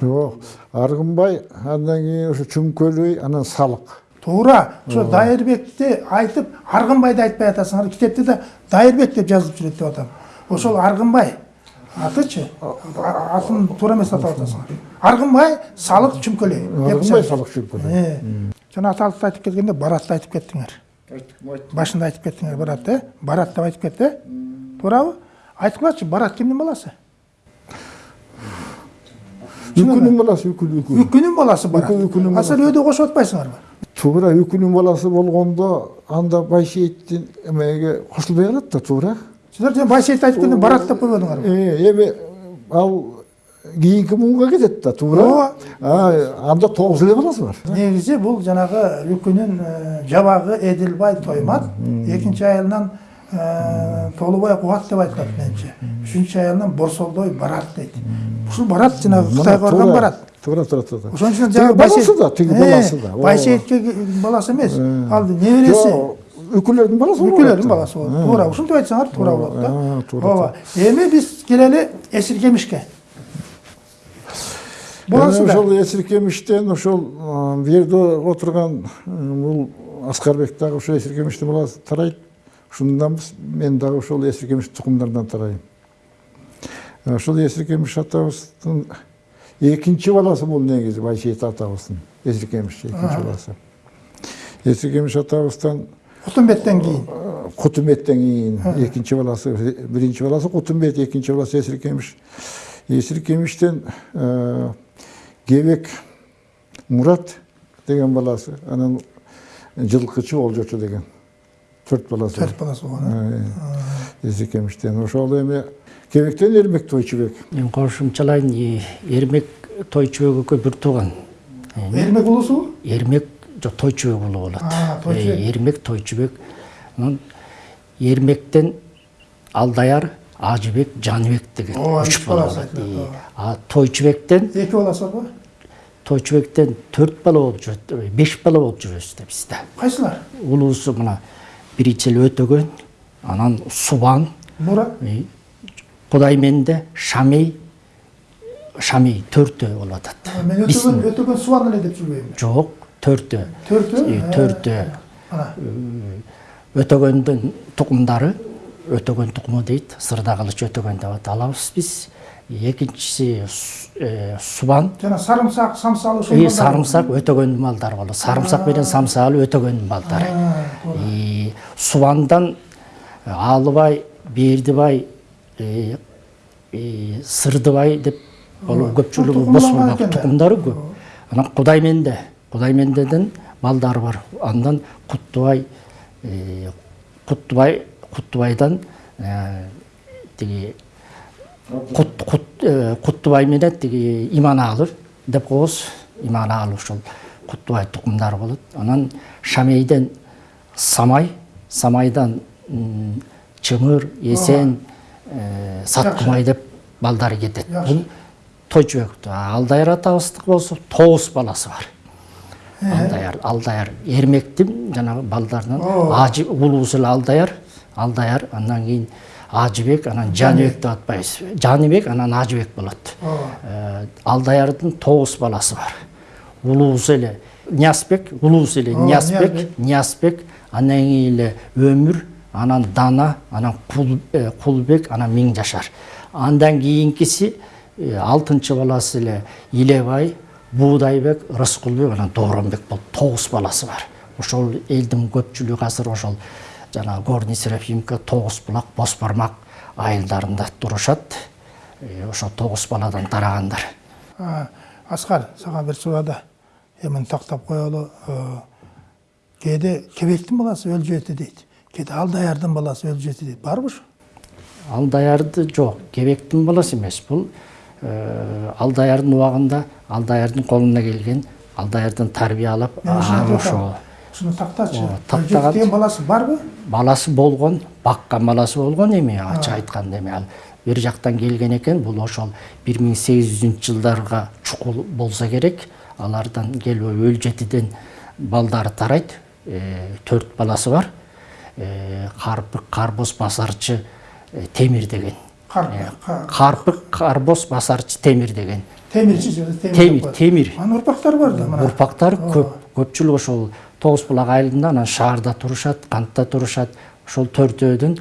Жок. Аргынбай андан кийин ошо Чүмкөлөй анан Салык. туура ошо дайырбекти айтып аргынбайды айтпай атасыңар. Китепте да дайырбек деп жазылып жүрөт деп атам. Ошол аргынбай атычы? А- атын туура эмес атап атасыңар аргынбай салык чүмкөлөй деп Аргынбай жазылып. Салык Чүмкөлөй. Э. жана аталыкты айтып келгенде баратты айтып кеттиңер башында айтып кеттиңер барат э барат деп айтып кетти э туурабы айткылачы барат кимдин баласы? Үкүнүн баласы үкүн үкүн. үкүнүн баласы барат. А силер өйдө кошуп атпайсыңарбы Туура үкүнүн баласы болгондо анда Байшейиттин эмеге кошулбай калат да туура. Силер жаңы байсейит айтып келгенде барат деп койбодуңарбы Э, эми ал кийинки муунга кетет да туура. Ооба. А, анда тогуз эле баласы бар. негизи бул жанагы үкүнүн жабагы эдилбай тоймат экинчи айылынан э, толубай кубат деп айтылат менимче үчүнчү айылынан борсолдой барат дейт ушул барат жанагы кытайга барган Туура, барат Туура, туура, туура. ошон үчүн жанагы баласы да, тиги баласы да. Ооба. байсейитке баласы эмес ал небереси Үкүлөрдүн баласы да. баласы болот туура ушинтип айтсаңар туура болот да ооба эми биз келели эсиркемишке ошол эсиркемиштен ошол бул жерде отурган бул аскарбек дагы ошо эсиркемиштин баласы тарайт ушунданбыз мен дагы ошол эсиркемиш тукумдарынан тарайм ошол эсиркемиш атабыздын экинчи баласы бул негизи байсейит атабыздын эсиркемиш экинчи баласы эсиркемиш атабыздан кутумбеттен кийин кутумбеттен кийин экинчи баласы биринчи баласы кутумбет экинчи баласы эсиркемиш эсиркемиштен кебек мурат деген баласы анан жылкычы болжочу деген төрт баласы төрт баласы болгон эсиркемиштен ошол эми кебектен эрмек тойчубек мен кошумчалайын эрмек тойчубек экөө бир тууган эрмек улусубу эрмек жок тойчубек уулу болот А, Тойчубек. Э, эрмек тойчубек анан эрмектен алдаяр ажыбек жаныбек деген үч бала болот а тойчубектен эки баласы барбы тойчубектен төрт бала болуп жүрөт беш бала болуп жүрөбүз да бизде кайсылар улуусу мына биринчи эле өтөгөн анан субан мурат э, кудайменде шамей шамей төртөө болуп атат мен өтөгөн өтөгөн субан эле деп жүрбөйм жок төртөө Э, төртөө ана. Өтөгөндүн тукумдары өтөгөн тукуму дейт сырда кылыч өтөгөн деп алабыз биз экинчиси Су- субан. Жана сарымсак самсалы ошол и сарымсак өтөгөндүн малдары болот сарымсак менен самсаалы өтөгөндүн балдары И субандан алыбай бердибай сырдыбай деп болу көпчүлүгү экен да. тукумдары көп. Анан кудайменде кудаймендеден балдары бар. Андан куттубай э, куттубай куттубайдан э, тиги э, куттубай менен тиги иманаалы деп коебуз иманаалы ушул куттубай тукумдары болот анан шамейден самай самайдан чымыр эсен э, саттымай деп балдары кетет Жакшы. бул тойчубек алдаяр атабыздыкы болсо тогуз баласы бар. Алдаяр алдаяр эрмектин жанагы балдарынан ажы улуусу эле алдаяр алдаяр андан кийин ажыбек анан жаныбек деп атпайбыз жаныбек анан ажыбек болот алдаярдын тогуз баласы бар улуусу эле ниязбек улуусу эле ниязбек Ниязбек. андан кийин эле өмүр анан дана анан Кул- кулбек анан миң жашар андан кийинкиси алтынчы баласы эле илебай буудайбек рыскулбек анан дооронбек болуп тогуз баласы бар. Ошол элдин көпчүлүгү азыр ошол жанагы горный серафимка тогуз булак боз бармак айылдарында турушат. Э, ошо тогуз баладан тарагандар аскар сага бир суроо да эми тактап коелу? Э, кээде кебектин баласы өлүп жетти дейт. Кээде алдаярдын баласы өлүп жетти дейт. Барбы ушу алдаярды жок кебектин баласы эмес. Бул алдаярдын убагында алдаярдын колуна келген алдаярдан тарбия алып ошо. ушуну тактачы тактаган- баласы барбы баласы болгон баккан баласы болгон эми ачык айтканда эми ал бир жактан келген экен бул ошол бир миң сегиз жүзүнчү жылдарга чукул болсо керек. Алардан келип өлү жетиден балдары тарайт Э, төрт баласы бар. Э, карбоз басарчы э, темир деген. Ка- карпык карбоз басарчы темир деген. Же темир темир анын урпактары бар да мына? Урпактары көп көпчүлүк ошол тогуз булак айылында анан шаарда турушат кантта турушат ошол төртөөдүн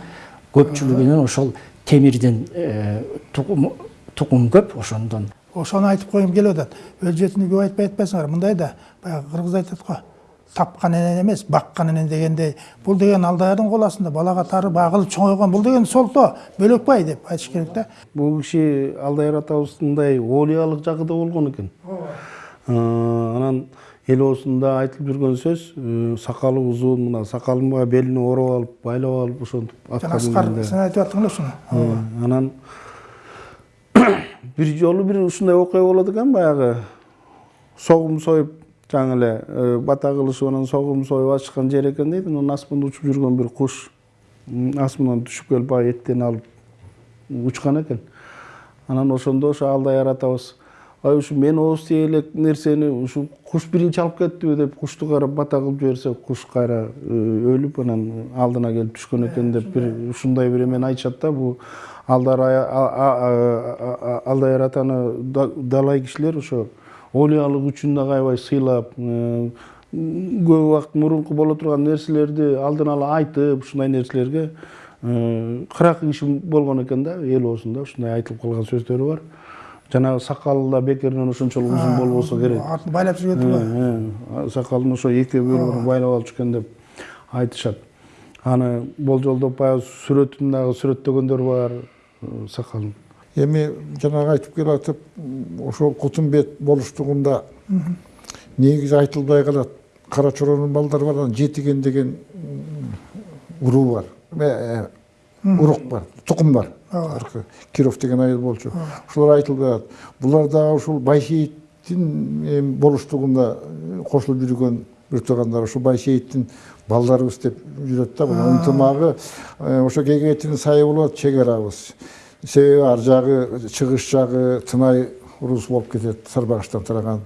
көпчүлүгүнүн ошол темирден э, тукум көп ошондон. Ошону айтып койгум келип атат өлүп жеттини көп айтпай атпайсыңар мындай да баягы кыргыз айтат го эмес баккан энен дегендей бул деген алдаярдын кол астында балага тары багылып чоңойгон бул деген солто бөлөкбай деп айтыш керек да бул киши алдаяр атабыздай олиялык жагыда болгон экен Э, анан элоосунда айтылып жүргөн сөз сакалы узун мына сакалын белине ороп алып байлап алып ошентип атка жана аскар мингенде сен айтып аттың эле ушуну анан <coughs> бир жолу бир ушундай окуя болот экен баягы согум союп жаңы эле бата кылышып анан согум союп ачышкан жер экен дейт анан асманда учуп жүргөн бир куш асмандан түшүп келип баягы эттен алып учкан экен анан ошондо ошо алдаяр атабыз ай ушу мен ооз тие элек нерсени ушу куш биринчи алып кеттиби деп кушту карап бата кылып жиберсе куш кайра э, өлүп анан алдына келип түшкөн экен деп бир ушундай бир эмени айтышат да бул алдар атаны да- далай кишилер ошо олиялык үчүн дагы аябай сыйлап э, көп убакыт мурунку боло турган нерселерди алдын ала айтып ушундай нерселерге э, кыракы киши болгон экен да элоосунда ушундай айтылып калган сөздөрү бар. Жанагы сакалы да бекеринен ошончолук узун болбосо керек. атын байлап жүрген Э, э, сакалын ошо эки бөлүгүнө байлап алчу экен деп айтышат. Аны болжолдоп баягы сүрөтүн дагы сүрөттөгөндөр бар сакалын эми жанагы айтып келатып ошол кутумбет болуштугунда негизи айтылбай калат. Кара чоронун балдары бар анан жетиген деген уруу бар. Э, э, урук бар тукум бар. Киров деген айыл болчу. Ошолор айтылбай калат. Булар дагы ушул байшейиттин болуштугунда э, кошулуп жүргөн бір туугандар ушул байшейиттин балдарыбыз деп жүрөт да. Бул ынтымагы ошо кегетинин сайы болуп атат чек арабыз. Себеби ар жагы чыгыш жагы тынай уруусу болуп кетет сарбагыштан тараган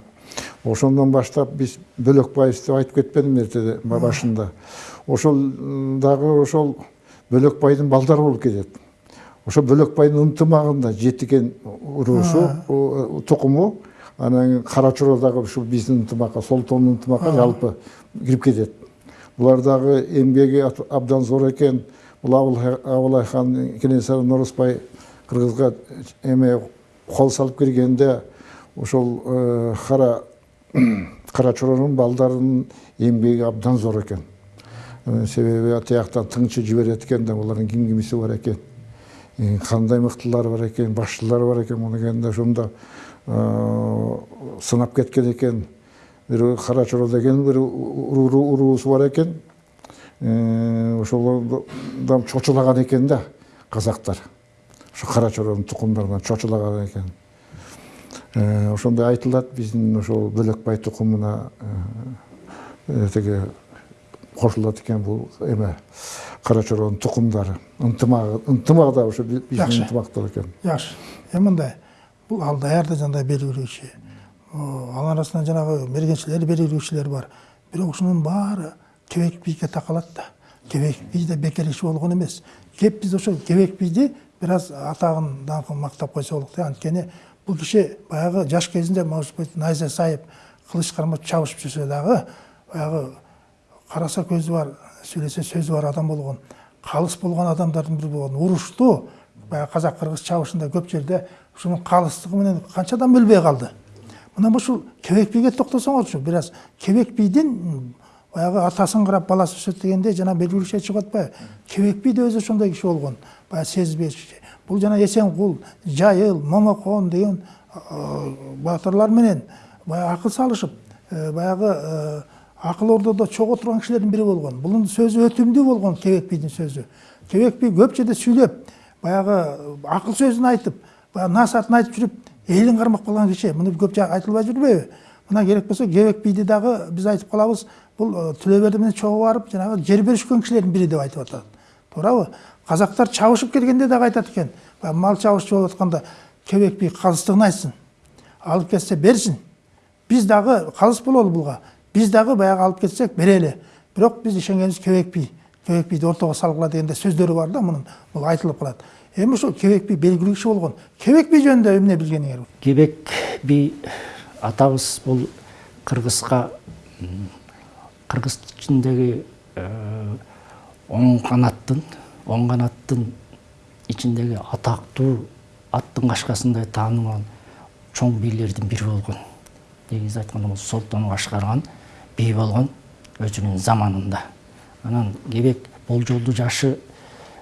ошондон баштап биз бөлөкбаевбыз деп айтып кетпедимби эртеде башында ошол дагы ошол бөлөкбайдын балдары болуп кетет ошо бөлөкбайдын ынтымагында жетиген уруусу тукуму анан кара чоро дагы ушул биздин ынтымакка солтондун ынтымакка жалпы кирип кетет булар дагы эмгеги абдан зор экен бул Абылай- абылай хан кенесары норозбай кыргызга эме кол салып киргенде ошол э, <clears throat> кара кара чоронун балдарынын эмгеги абдан зор экен. Э, себеби тияктан тыңчы жиберет экен да булардын ким кимиси бар экен. Э, кандай мыктылары бар экен башчылары бар экен муну келгенде ошондо сынап кеткен экен. Бир кара чоро деген бир уруу- уруусу бар экен. Ошолордон чочулаган экен да казактар. Ошо кара чоронун тукумдарынан чочулаган экен ошондой айтылат биздин ошол бөлөкбай тукумуна тиги кошулат экен бул эме кара чоронун тукумдары ынтымагы ынтымак да ошо би- биздин ынтымактар экен жакшы эми мындай бул ал даярда жандай белгилөөчү анын арасынан жанагы мергенчилер белгилөөчүлөр бар бирок ушунун баары кебек бийге такалат да кебек бий да бекер иш болгон эмес кеп биз ошол кебек бийди бир аз атагын даңкын мактап койсо болот да анткени бул киши баягы жаш кезинде может быть найза сайып кылыч кармап чабышып жүрсө дагы баягы караса көзү бар сүйлөсө сөзү бар адам болгон калыс болгон адамдардын бири болгон урушту баягы казак кыргыз чабышында көп жерде ушунун калыстыгы менен канча адам өлбөй калды мына ушул кебек бийге токтосоңорчу бир аз кебек бийдин м, баягы атасын карап баласы өсөт дегендей жана белгилүүчү чыгып атпайбы кебек бий да өзү ошондой киши болгон баягы сезбеш бул жана эсенкул жайыл момокон деген э, баатырлар менен баягы акыл салышып э, баягы э, акыл ордодо чогуу турган кишилердин бири болгон бунун сөзү өтүмдүү болгон кебек бийдин сөзү кебек бий көп жерде сүйлөп баягы акыл сөзүн айтып баягы насаатын айтып жүрүп элин кармап калган киши муну көп айтылбай жүрбөйбү мына керек болсо кебек бийди дагы биз айтып калабыз бул э, түлө берди менен чогуу барып жанагы жер беришкен кишилердин бири деп айтып атат туурабы казактар чабышып келгенде дагы айтат экен баягы мал чабышчы болуп атканда кебек бий калыстыгын айтсын. Алып кетсе берсин биз дагы калыс бололу буга биз дагы баягы алып кетсек берели бирок биз ишенгенибиз кебек бий кебек бийди ортого салгыла дегенде сөздөрү бар да мунун бул айтылып калат эми ошол кебек бий белгилүү киши болгон кебек бий жөнүндө эмне билгениңер кебек би атабыз бул кыргызга кыргыз оң канаттын оң канаттын ичиндеги атактуу аттын кашкасындай таанымал чоң бийлердин бири болгон. Негизи айтканда бул солтону башкарган бий болгон өзүнүн заманында. Анан кебек болжолдуу жашы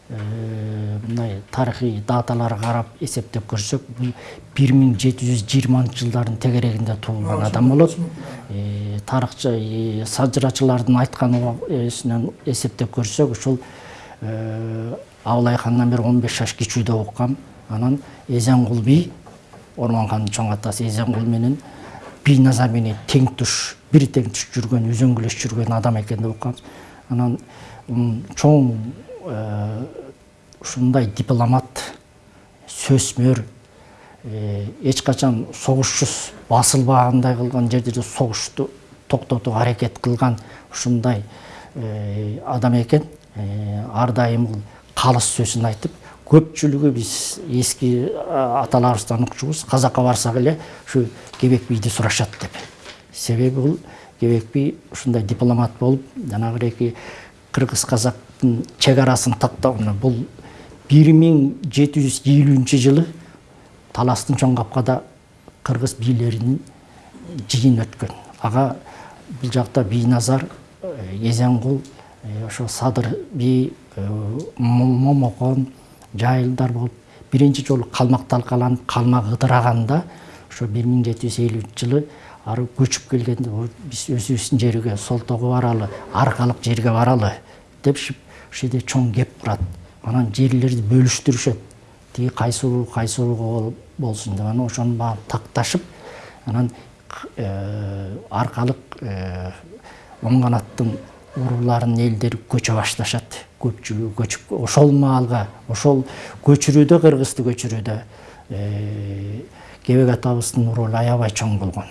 э, мындай тарыхый даталарга карап эсептеп көрсөк бул бир миң жети жүз жыйырманчы жылдардын тегерегинде туулган адам болот. Э, тарыхчы э, сажырачылардын айткан эсинен эсептеп көрсөк ушул э, абылай хандан бери он беш жаш кичүүдөк уккан анан эзенгул би орман чоң атасы эзенгул менен бийназар менен тең туш бир тең туш жүргөн үзөңгүлөш жүргөн адам экен деп укканбыз анан чоң э, ушундай дипломат сөзмөр э, эч качан согушсуз басылбагандай кылган жерде согушту токтотууга аракет кылган ушундай адам экен. Э, ар дайым бул калыс сөзүн айтып көпчүлүгү биз эски а, аталарыбыздан укчубуз казакка барсак эле ушу кебек бийди сурашат деп. Себеби бул кебек би ушундай дипломат болуп жанагыреки кыргыз казактын чек арасын таттауна бул бир миң жети жүз элүүнчү жылы таластын чоң капкада кыргыз бийлеринин жыйын өткөн ага бул жакта бийназар эзенгул ошо садыр би момокон жайылдар болуп биринчи жолу калмак талкаланып калмак ыдыраганда ошо бир миң жети жүз элүүнчү жылы ары көчүп келгенде биз өзүбүздүн жерге солтого баралы аркалык жерге баралы депшип ошол жерде чоң кеп курат. Анан жерлерди бөлүштүрүшөт. Тиги кайсы уруу кайсы урууга болсун деп анан ошонун баарын такташып анан аркалык оң канаттын урууларынын элдери көчө башташат. Көпчүлүгү көчүп ошол маалга ошол көчүрүүдө кыргызды көчүрүүдө кебек атабыздын ролу аябай чоң болгон.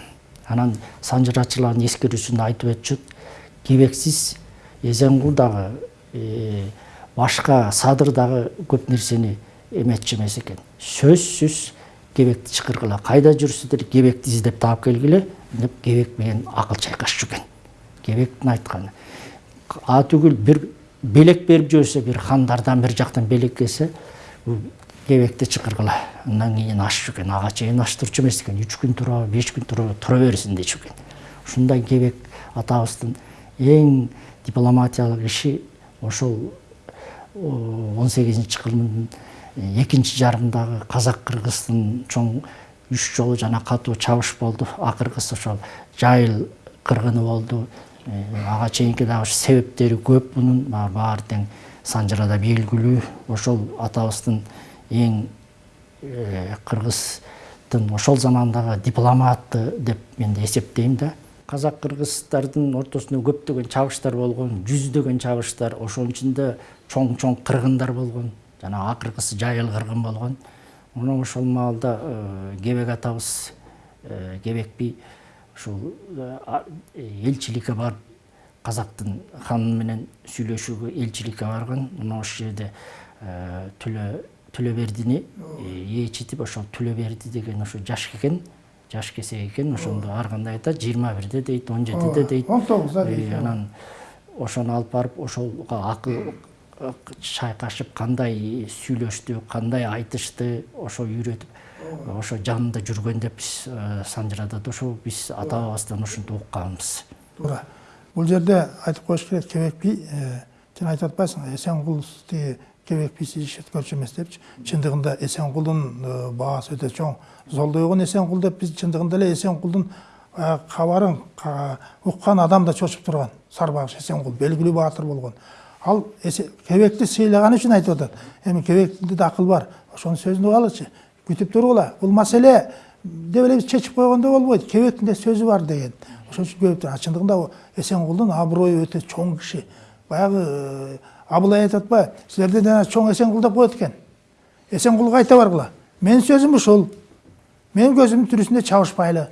Анан санжырачылардын эскерүүсүндө айтып өтүшөт кебексиз эзенгул дагы башка садыр дагы көп нерсени эметчү эмес экен. Сөзсүз кебекти чакыргыла кайда жүрсүңөр кебекти издеп таап келгиле деп кебек менен акыл чайкашчу экен. Кебектин айтканы. А түгүл бир белек берип жиберсе бир хандардан бир жактан белек келсе бул кебекти чакыргыла андан кийин ашчу экен ага чейин аштырчу эмес экен үч күн турабы беш күн турабы тура берсин дечү экен ушундай кебек атабыздын эң дипломатиялык иши ошол он сегизинчи кылымдын экинчи жарымдагы казак кыргыздын чоң үч жолу жана катуу чабыш болду акыркысы ошол жайыл кыргыны болду ага чейинки дагы себептери көп мунун баары тең санжырада белгилүү ошол атабыздын эң кыргыздын ошол замандагы дипломаты деп мен эсептейм да. Казак кыргыздардын ортосунда көптөгөн чабыштар болгон жүздөгөн чабыштар ошонун ичинде чоң чоң кыргындар болгон жана акыркысы жайыл кыргын болгон. Анан ошол маалда кебек атабыз кебек би ушул элчиликке барып казактын ханы менен сүйлөшүүгө элчиликке барган мына ошол жерде төлө төлөбердини ээчитип ошол төлөберди деген ошо жаш экен жаш кесек экен ошондо ар кандай айтат жыйырма бирде дейт он жетиде дейт. Он тогузда дейт анан ошону алып барып ошого акыл чайкашып кандай сүйлөштү кандай айтышты ошо үйрөтүп ошо жанында жүргөн деп биз санжырада да ошо биз ата бабабыздан ушинтип укканбыз туура бул жерде айтып коюш керек кебек би сен айтып атпайсыңбы эсенгул тиги кебек бийсиз иш өткөрчү эмес депчи. Чындыгында эсенгулдун баасы өтө чоң. Золдойгон эсенгул деп биз чындыгында эле эсенгулдун кабарын уккан адам да чочуп турган. Сарбагыш эсенгул белгилүү баатыр болгон. Ал кебекти сыйлаган үчүн айтып атат. Эми кебектин да акыл бар. Ошонун сөзүн угалычы күтүп тургула бул маселе деп эле биз чечип койгондо болбойт кебектин да сөзү бар деген. Ошон үчүн күтүп чындыгында эсенгулдун аброю өтө чоң киши баягы абылай айтып атпайбы силерде жана чоң эсенгул деп коет экен эсенгулга айта баргыла менин сөзүм ушул менин көзүмдүн тирүүсүндө чабышпайлы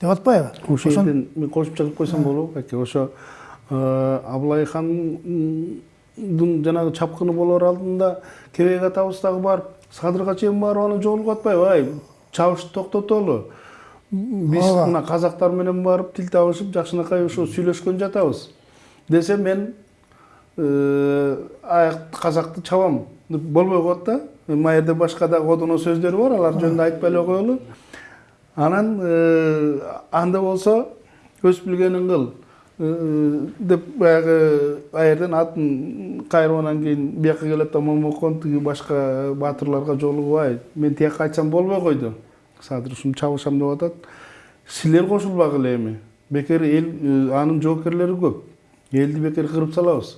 деп атпайбы ошол жерден мен кошумча кылып койсом болобу аке ошо абылай хандын жанагы чапкыны болоор алдында кебек атабыз дагы барып садырга чейин барып анан жолугуп атпайбы? Ай чабышты токтотолу. Биз мына казактар менен барып тил табышып жакшынакай ушу сүйлөшкөн жатабыз. Десе мен аяк казакты чабам. Болбой коет да. Мына жерде башка дагы одоно сөздөр бар. Алар жөнүндө айтпай эле коелу. Анан анда болсо өз билгениң кыл деп баягы аерден атын кайрып анан кийин бияка келет да момокон тиги башка баатырларга жолугубай мен тияка кайтсам болбой койду садыр ушуну чабышам деп атат силер кошулбагыла эми бекер эл анын жоокерлери көп. Элди бекер кырып салабыз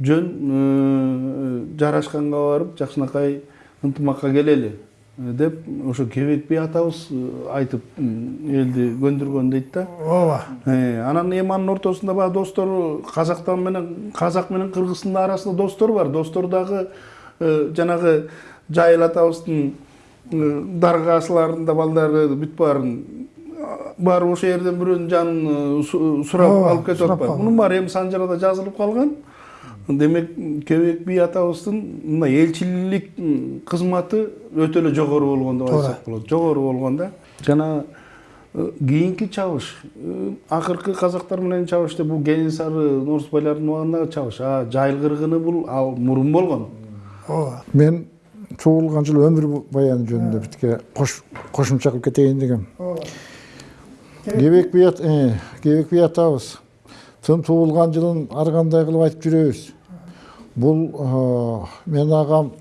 жөн жарашканга барып жакшынакай ынтымакка келели деп ошо кебек би атабыз айтып элди көндүргөн дейт да. Ооба. Анан эми анын ортосунда баягы достору казактан менен казак менен кыргыздын арасында достор бар. Достор дагы жанагы жайыл атабыздын даргасыларында балдары бүт баарын барып ошол жерден бирөөнүн жанын сурап алып кетип атпайбы мунун баары эми санжарада жазылып калган. Демек кебек би атабыздын мына элчилик кызматы өтө эле жогору болгон деп айтсак болот жогору болгон да жана кийинки чабыш акыркы казактар менен чабыш деп бул кенесары норузбайлардын убагындагы чабыш а жайыл кыргыны бул ал мурун болгон ооба мен туылған жыл өмір баяны жөнінде бітке қошымша қылып кетейін дегем кебек би кебек би атабыз тым туылған жылын ар кандай кылып айтып жүрөбүз бул э, менин агам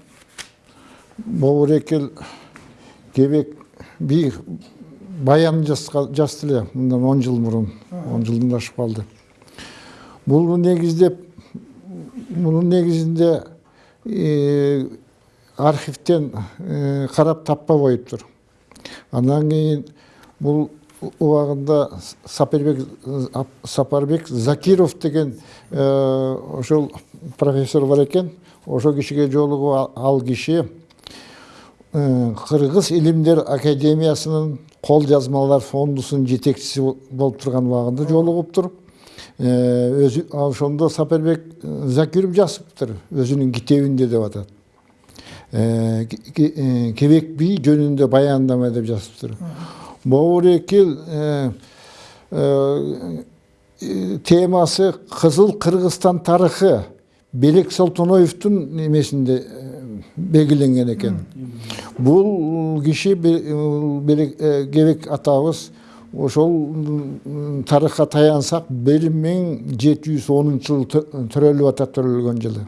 бобурекел кебек би баянын жазды эле мындан он жыл мурун он жылдан ашып калды бул негиздеп мунун негизинде архивтен э, карап таппа коюптур андан кийин бул убагында сапарбек сапарбек закиров деген э, ошол профессор бар экен ошол кишиге жолугуп ал- киши кыргыз илимдер академиясынын кол жазмалар фондусунун жетекчиси болуп турган убагында жолугуптур өзү ошондо сапарбек закиров жазыптыр өзүнүн китебинде деп атат. Э, ке- э, кебек би жөнүндө баяндама деп жазыптыр. Бобурекил э, темасы кызыл кыргызстан тарыхы белек солтоноевдун немесинде э, белгиленген экен бул киши Бе- э, Белек- э, кебек атабыз ошол тарыхка таянсак бир миң жети жүз онунчу жылы тө- төрөлүп атат төрөлгөн жылы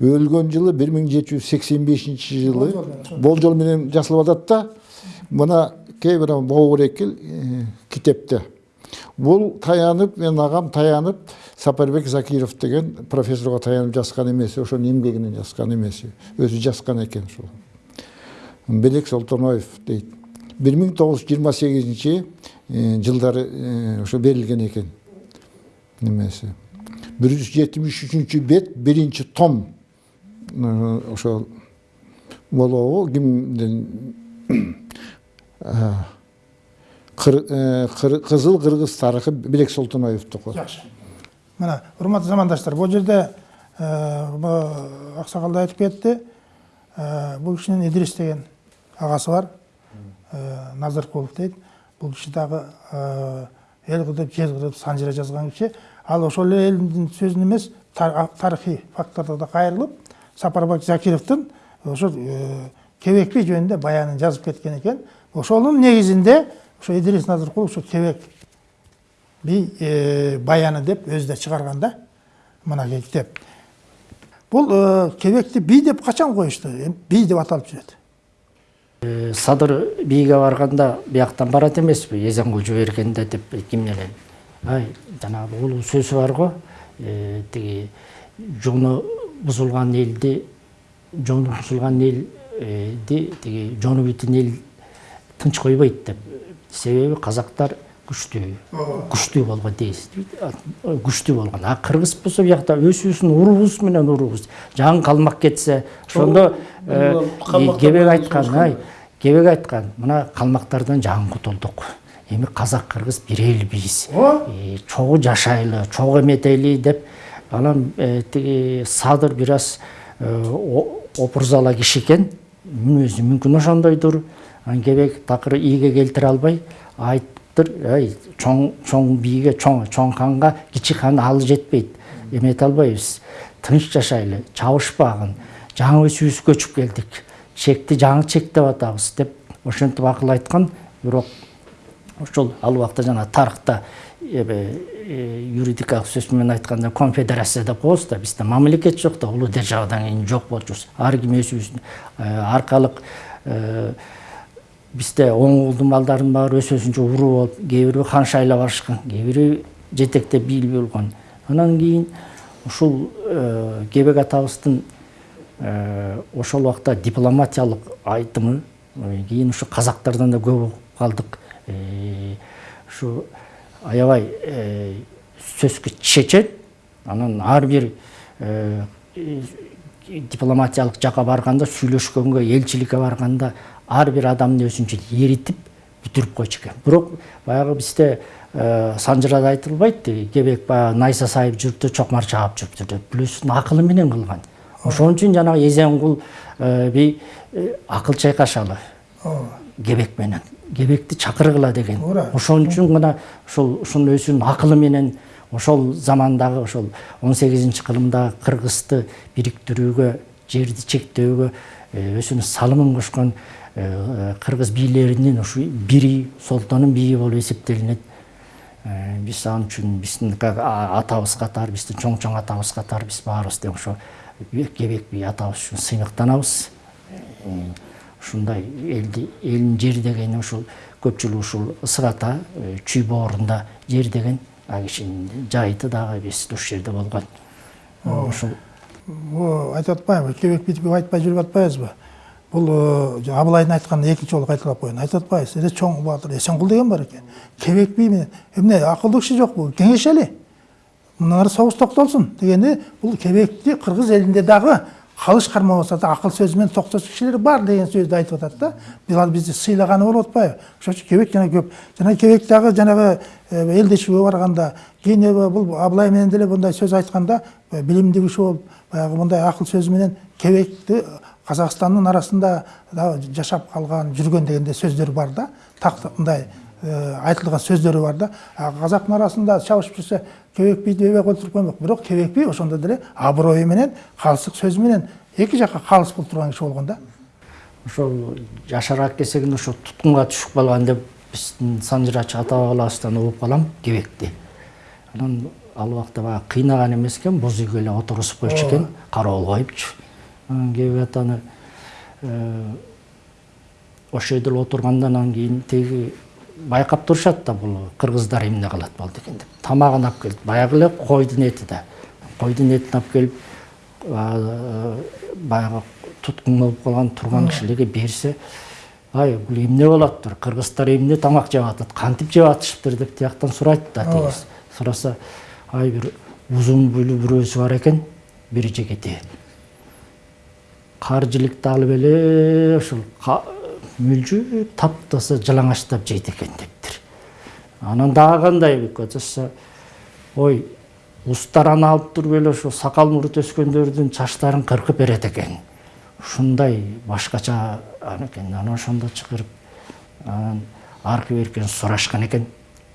өлгөн жылы бир миң жети жүз сексен бешинчи жылы болжол менен жазылып атат да мына кээ бир бобурекил китепте бул таянып менин агам таянып сапарбек закиров деген профессорго таянып жазган эмеси ошонун эмгегинен жазган эмеси өзү жазган экен ушул белек солтоноев дейт бир миң тогуз жүз жыйырма сегизинчи жылдары ошо берилген экен немеси бир жүз жетимиш үчүнчү бет биринчи том ошол болобу кимден Кыр- э, кыргыз тарыхы белек солтоноевдуку жакшы мына урматтуу замандаштар бул жерде аксакал да айтып кетти Э, бул кишинин идрис деген агасы бар. Э, назыркулов дейт бул киши дагы э, эл кырдып жер кырдып санжыра жазган киши ал ошол эле элдин сөзүн эмес тар- а- тарыхый факттарга да кайрылып сапарбек закировдун ошол э, кебек би жөнүндө баянын жазып кеткен экен ошонун негизинде ошо идрис назыркулов ошо кебек би э, баяны деп өзү да чыгарган да. Мынакей китеп бул э, кебекти би деп качан коюшту? Би деп аталып жүрөт. Э, садыр бийге барганда бияктан барат эмеспи? Эзенгул жибергенде деп ким эле ай жанагы улуу сөзү бар го. Тиги жону бузулган элди жону бузулган элди тиги жону бүтүн эл тынч койбойт деп. Себеби казактар күчтүү күчтүү болгон дейсиз күчтүү болгон. А кыргыз болсо биякта өзүбүздүн урубуз менен урубуз жаңы калмак кетсе ошондо э, кебек айткан ай кебек айткан. Мына калмактардан жаңы кутулдук эми казак кыргыз бир элбиз Э, чогуу жашайлы чогуу эметели деп анан э, тиги садыр бир аз опурзала киши экен. Мүнөзү мүмкүн ошондойдур. Анан кебек такыр ийге келтире албай айттыр ай чоң чоң бийге чоң чоң ханга кичи хан алы жетпейт. Эмете албайбыз тынч жашайлы чабышпагын жаңы өзүбүз көчүп келдик чекти жаңы чектеп атабыз деп ошентип акыл айткан бирок ошол ал убакта жана тарыхта эме юридикалык сөз менен айтканда конфедерация деп коебуз да бизде мамлекет жок да улуу державадан кийин жок болчубуз ар ким өзүбүздүн аркалык э, бизде оң уулдун балдарынын баары өз өзүнчө уруу болуп кээ бирөө хан шайлап кээ бирөө жетектеп бийлеп болгон анан кийин ушул э, кебек атабыздын э, ошол убакта дипломатиялык айтымы э, кийин ушу казактардан да көп окуп калдык. Э, ушу аябай э, сөзгө чечет. Анан ар бир э, э, дипломатиялык жака барганда сүйлөшкөнгө элчиликке барганда ар бир адамды өзүнчө эритип бүтүрүп койчу экен. Бирок баягы бизде э, санжырада айтылбайт кебек баягы найза сайып жүрүптү чокмар чаап жүрүптүр деп өзүнүн акылы менен кылган. Ошон үчүн жанагы эзенгул э, би э, акыл чайкашалы. Кебек менен кебекти чакыргыла деген. Ошон үчүн гана ошол ушунун өзүнүн акылы менен ошол замандагы ошол он сегизинчи кылымдагы кыргызды бириктирүүгө жерди чектөөгө өзүнүн салымын кошкон кыргыз бийлеринин ушу бири солтондун бийи болуп эсептелинет. Биз ал үчүн биздин атабыз катары биздин чоң чоң атабыз катары биз баарыбыз тең ошо кебек бий атабыз үчүн сыймыктанабыз ушундай элди элдин жери деген ушул көпчүлүгү ушул ысык ата чүй боорунда жер деген ал кишинин жайыты дагы биз ушул жерде болгон. Ушул айтып атпаймынбы кебек битип айтпай жүрүп атпайбызбы? Бул абылайдын айтканын экинчи жолу кайталап коеюн айтып атпайбыз эле чоң баатыр эсенкул деген бар экен кебек би менен эмне акылдуу киши жокпу кеңешели мындан ары согуш токтолсун дегенде бул кебекти кыргыз элинде дагы калыш кармабаса да акыл сөзү менен токтосун кишилер бар деген сөздү айтып атат да. Ал бизди сыйлаганы болуп атпайбы ошон үчүн кебек жана көп. Жана кебек дагы жанагы элдешүүгө барганда кийин бул абылай менен деле мындай сөз айтканда билимдүү киши болуп баягы мындай акыл сөзү менен кебекти казакстандын арасында жашап калган жүргөн дегенде сөздөр бар да. Мындай айтылган сөздөрү бар да. Казактын арасында чабышып жүрсө кебек бийди эбек өлтүрүп коймок бирок кебек би ошондо деле аброю менен калыстык сөзү менен эки жакка калыс болуп турган киши болгон да. Ошол жашараак кезегинде ошо туткунга түшүп калган деп биздин санжырачы ата бабаларыбыздан угуп калам. Кебекти анан ал убакта баягы кыйнаган эмес экен боз үйгө эле отургузуп койчу экен. Кароол коюпчу ошол жерде эле отургандан кийин тиги байкап турушат да бул кыргыздар эмне кылат болду экен деп. Тамагын алып келип баягы эле койдун эти да. Койдун этин алып келип баягы туткун болуп калган турган кишилерге берсе ай бул эмне болуптур кыргыздар эмне тамак жеп атат кантип жеп атышыптыр? деп тияктан сурайт да тигиз сураса ай бир узун буйлуу бирөөсү бар экен бир жигити жиликти алып эле ушул мүлжүп таптаса жалаңачтап жейт экен дептир. Анан дагы кандай ой устар аны алып туруп эле ошо сакал мурут өскөндөрдүн чачтарын кыркып берет экен. Ушундай башкача экен анан ошондо чакырып анан аркы беркин сурашкан экен.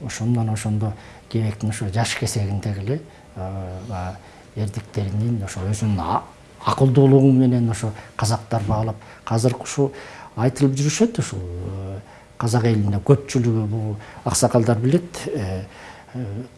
Ошондон ошондо кебектин ошо жаш кесегиндеги эле эрдиктеринин ошо өзүнүн акылдуулугу менен ошо казактар баалап азыркы ушул айтылып жүрүшөт ушул казак элинде көпчүлүгү бул аксакалдар билет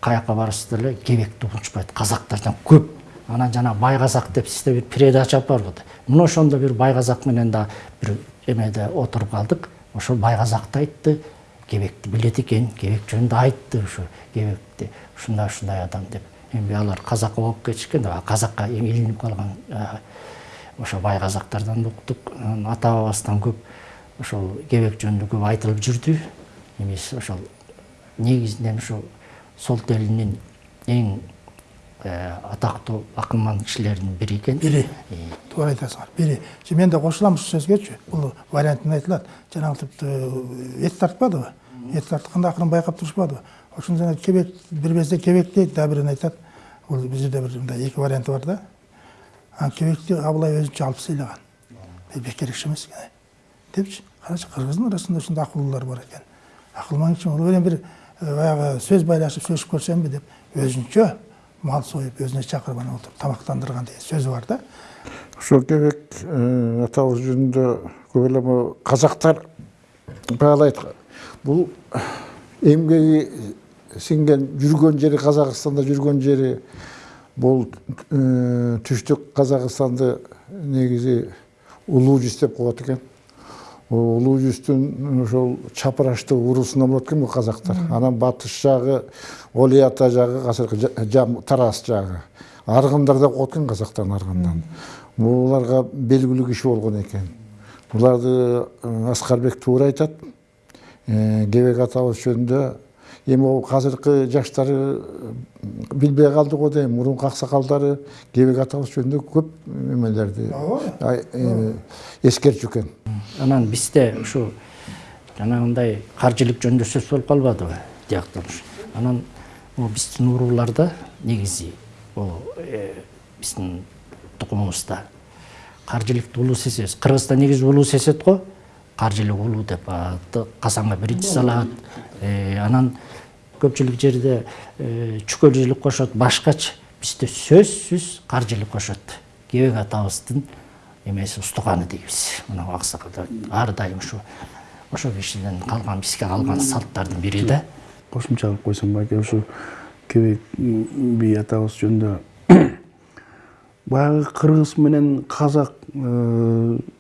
каяка барса деле кебекти унутпайт казактардан көп. Анан жана бай казак деп сизде бир передача барбы мына ошондо бир бай казак менен да бир эмеде отуруп калдык ошол бай казакты айтты кебекти билет экен кебек жөнүндө айтты ушу кебекти ушундай ушундай адам деп. Эми алар казакка болуп кетишкен казакка илинип калган ошо бай казактардан уктук ата бабабыздан көп ошол кебек жөнүндө көп айтылып жүрдү. Эмеси ошол негизинен ошо солт элинин эң атактуу акылман кишилеринин бири экен. Бири. Туура айтасыңар бири. Мен да кошулам ушул сөзгөчү бул вариантында айтылат жанагынтип эт тартпадыбы эт тартканда акырын байкап турушпадыбы ошондо жана кебек бир кебек дейт дагы бирин айтат бул жерде бир мындай эки варианты бар да кебекти абылай өзүнчө алып сыйлаган бекер киши эмес экен депчи карачы кыргыздын арасында ушундай акылдуулар бар экен акылман киши уну менен бир баягы сөз байлашып сүйлөшүп көрсөмбү деп өзүнчө мал союп өзүнө чакырып анан отуруп тамактандырган деген сөзү бар да ошол кебек атабыз жөнүндө көп эле казактар баалайт бул эмгеги сиңген жүргөн жери казакстанда жүргөн жери бул түштүк казакстанды негизи улуу жүз деп коет экен улуу жүздүн ошол чапырашты уруусунан болот экен бул казактар анан батыш жагы оли ата жагы азыркы тараз жагы аргындар деп коет экен казактардын аргындан буларга белгилүү киши болгон экен буларды аскарбек туура айтат кебек атабыз жөнүндө эми могу азыркы жаштары билбей калды го дейм мурунку аксакалдары кебек атабыз жөнүндө көп эмелерди эскертчү экен анан бизде ушу жанагындай каржылык жөнүндө сөз болуп калбадыбы тияктан анан биздин урууларда негизи бул биздин тукумубузда каржылыкты улуу сезебиз. Кыргызда негизи улуу сезет го. Каржылык улуу деп казанга биринчи салат анан көпчүлүк жерде чүкөлчүлүк кошот башкачы бизде сөзсүз каржылык кошот кебек атабыздын эмеси устуганы дейбиз мына аксакалдар ар дайым ушу ошол кишиден калган бизге калган салттардын бири да кошумча кылып койсом байке ушу кебек би атабыз жөнүндө <coughs> баягы кыргыз менен казак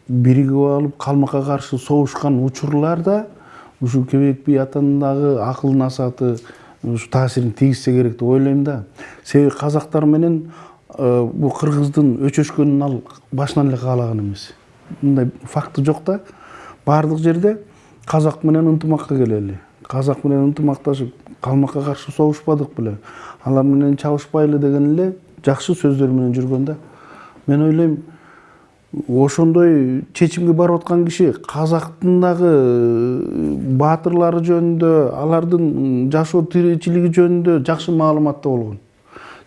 биригип алып калмакка каршы согушкан учурларда ушу кебек би атанын дагы акыл насааты ушу таасирин тийгизсе керек деп ойлойм да. Себеби казактар менен бул кыргыздын өчөшкөнүн ал башынан эле каалаган эмес. Мындай факты жок да. Баардык жерде казак менен ынтымакка келели казак менен ынтымакташып калмакка каршы согушпадык беле. Алар менен чабышпайлы деген эле жакшы сөздөр менен жүргөн да. Мен ойлойм ошондой чечимге барып аткан киши казактын дагы баатырлары жөнүндө алардын жашоо тиричилиги жөнүндө жакшы маалыматта болгон.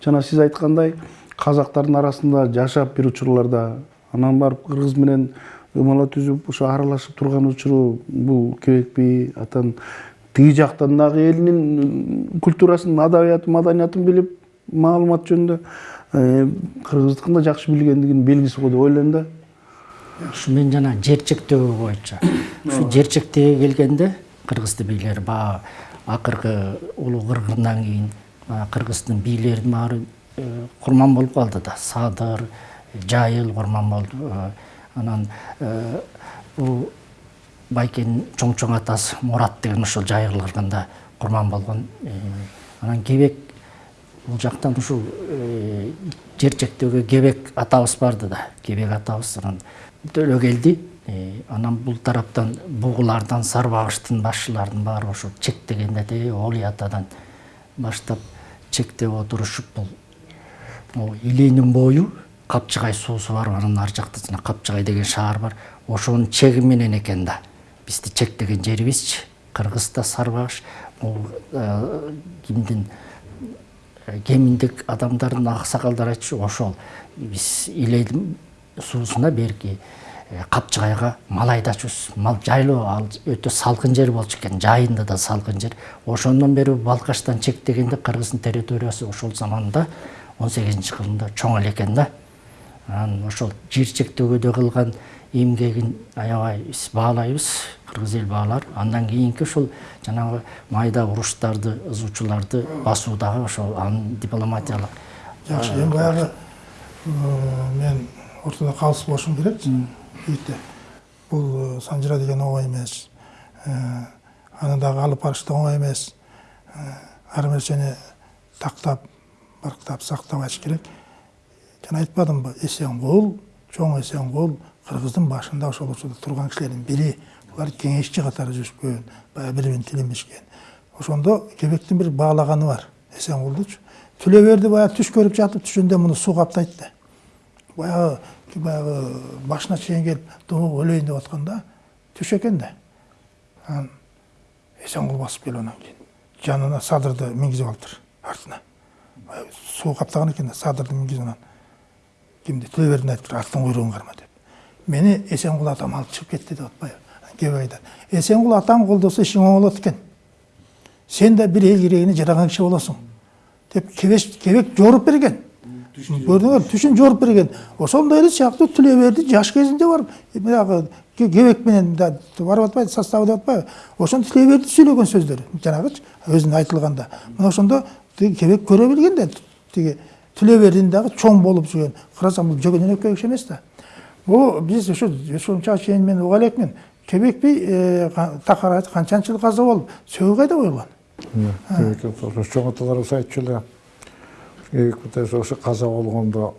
Жана сиз айткандай казактардын арасында жашап бир учурларда анан барып кыргыз менен ымала түзүп ошо аралашып турган учуру бул кебек би атан тиги жактан дагы элинин культурасын адабиятын маданиятын билип маалымат жөнүндө кыргыздыкын да жакшы билгендигинин белгиси го деп ойлойм да. Ушу мен жана жер чектөө боюнча ушу жер чектеге келгенде кыргыз бийлери баягы акыркы улуу кыргындан кийин кыргыздын бийлеринин баары курман болуп калды да садыр жайыл курман болду анан бул байкенин чоң чоң атасы мурат деген ошол жайыл кыргында курман болгон анан кебек бул жактан ушул жер чектөөгө кебек атабыз барды да. Кебек атабыз анан өлө келди анан бул тараптан бугулардан сарбагыштын башчылардын баары ошо чектегенде тиги оли атадан баштап чектеп отурушуп бул илийнин бою капчыгай суусу бар анын ар жакта жана капчыгай деген шаар бар. Ошонун чеги менен экен да бизди чектеген жерибизчи кыргыз да сарбагыш бул кимдин кеминдик адамдардын аксакалдары айтчу ошол биз илейдин суусуна берки капчыгайга мал айдачубуз мал жайлоо ал өтө салкын жер болчу экен жайында да салкын жер ошондон бери балкаштан чектегенде кыргыздын территориясы ошол заманда он сегизинчи кылымда чоң эле экен да. Анан ошол жер чектөөгө кылган эмгегин аябай биз баалайбыз кыргыз эл баалар. Андан кийинки ушул жанагы майда уруштарды ызуучуларды басуу дагы ошол анын дипломатиялык жакшы эми баягы мен ортодо калыс болушум керек. Бийте бул санжыра деген оңой эмес аны дагы алып барыш да оңой эмес ар нерсени тактап барктап сактабаш керек. Жана айтпадымбы эсенгул чоң эсенгул кыргыздын башында ошол учурда турган кишилердин бири булар кеңешчи катары жүрүшкөн баягы бири бирин тилинбешкен ошондо кебектин бир баалаганы бар. Эсенгулдучу түлө берди баягы түш көрүп жатып түшүндө муну суу каптайт да. Баягы баягы башына чейин келип думуп өлөйүн деп атканда түш экен да. Анан эсенгул басып келип анан кийин жанына садырды мингизип алыптыр артына. Суу каптаган экен да садырды мингизип анан кимди төлөбердини айтыптыр аттын куйругун карма деп. Мени эсенгул атам алып чыгып кетти деп атпайбы кебек айтат эсенгул атаң колдосо ишиң оң болот экен сен да бир эл керегине жараган киши болосуң деп кебек жоруп берген көрдүңөр түшүн жоруп берген. Ошондой эле сыяктуу түлөберди жаш кезинде барып баягы кебек менен барып атпайбы составы деп атпайбы ошондо түлөберди сүйлөгөн сөздөрү жанагычы өзүнө айтылганда мына ошондо тиги кебек көрө билген да тиги түлөбердин дагы чоң болуп жүргөн карасаң бул жөгөн өнөкөй киши эмес да бул биз ушу ушунча чейин мен уга элекмин кебек би такыр канчанчы жыл каза болуп сөгү кайда коюлган чоң аталарыбыз айтчу эле кебек бутасы ошо каза болгондо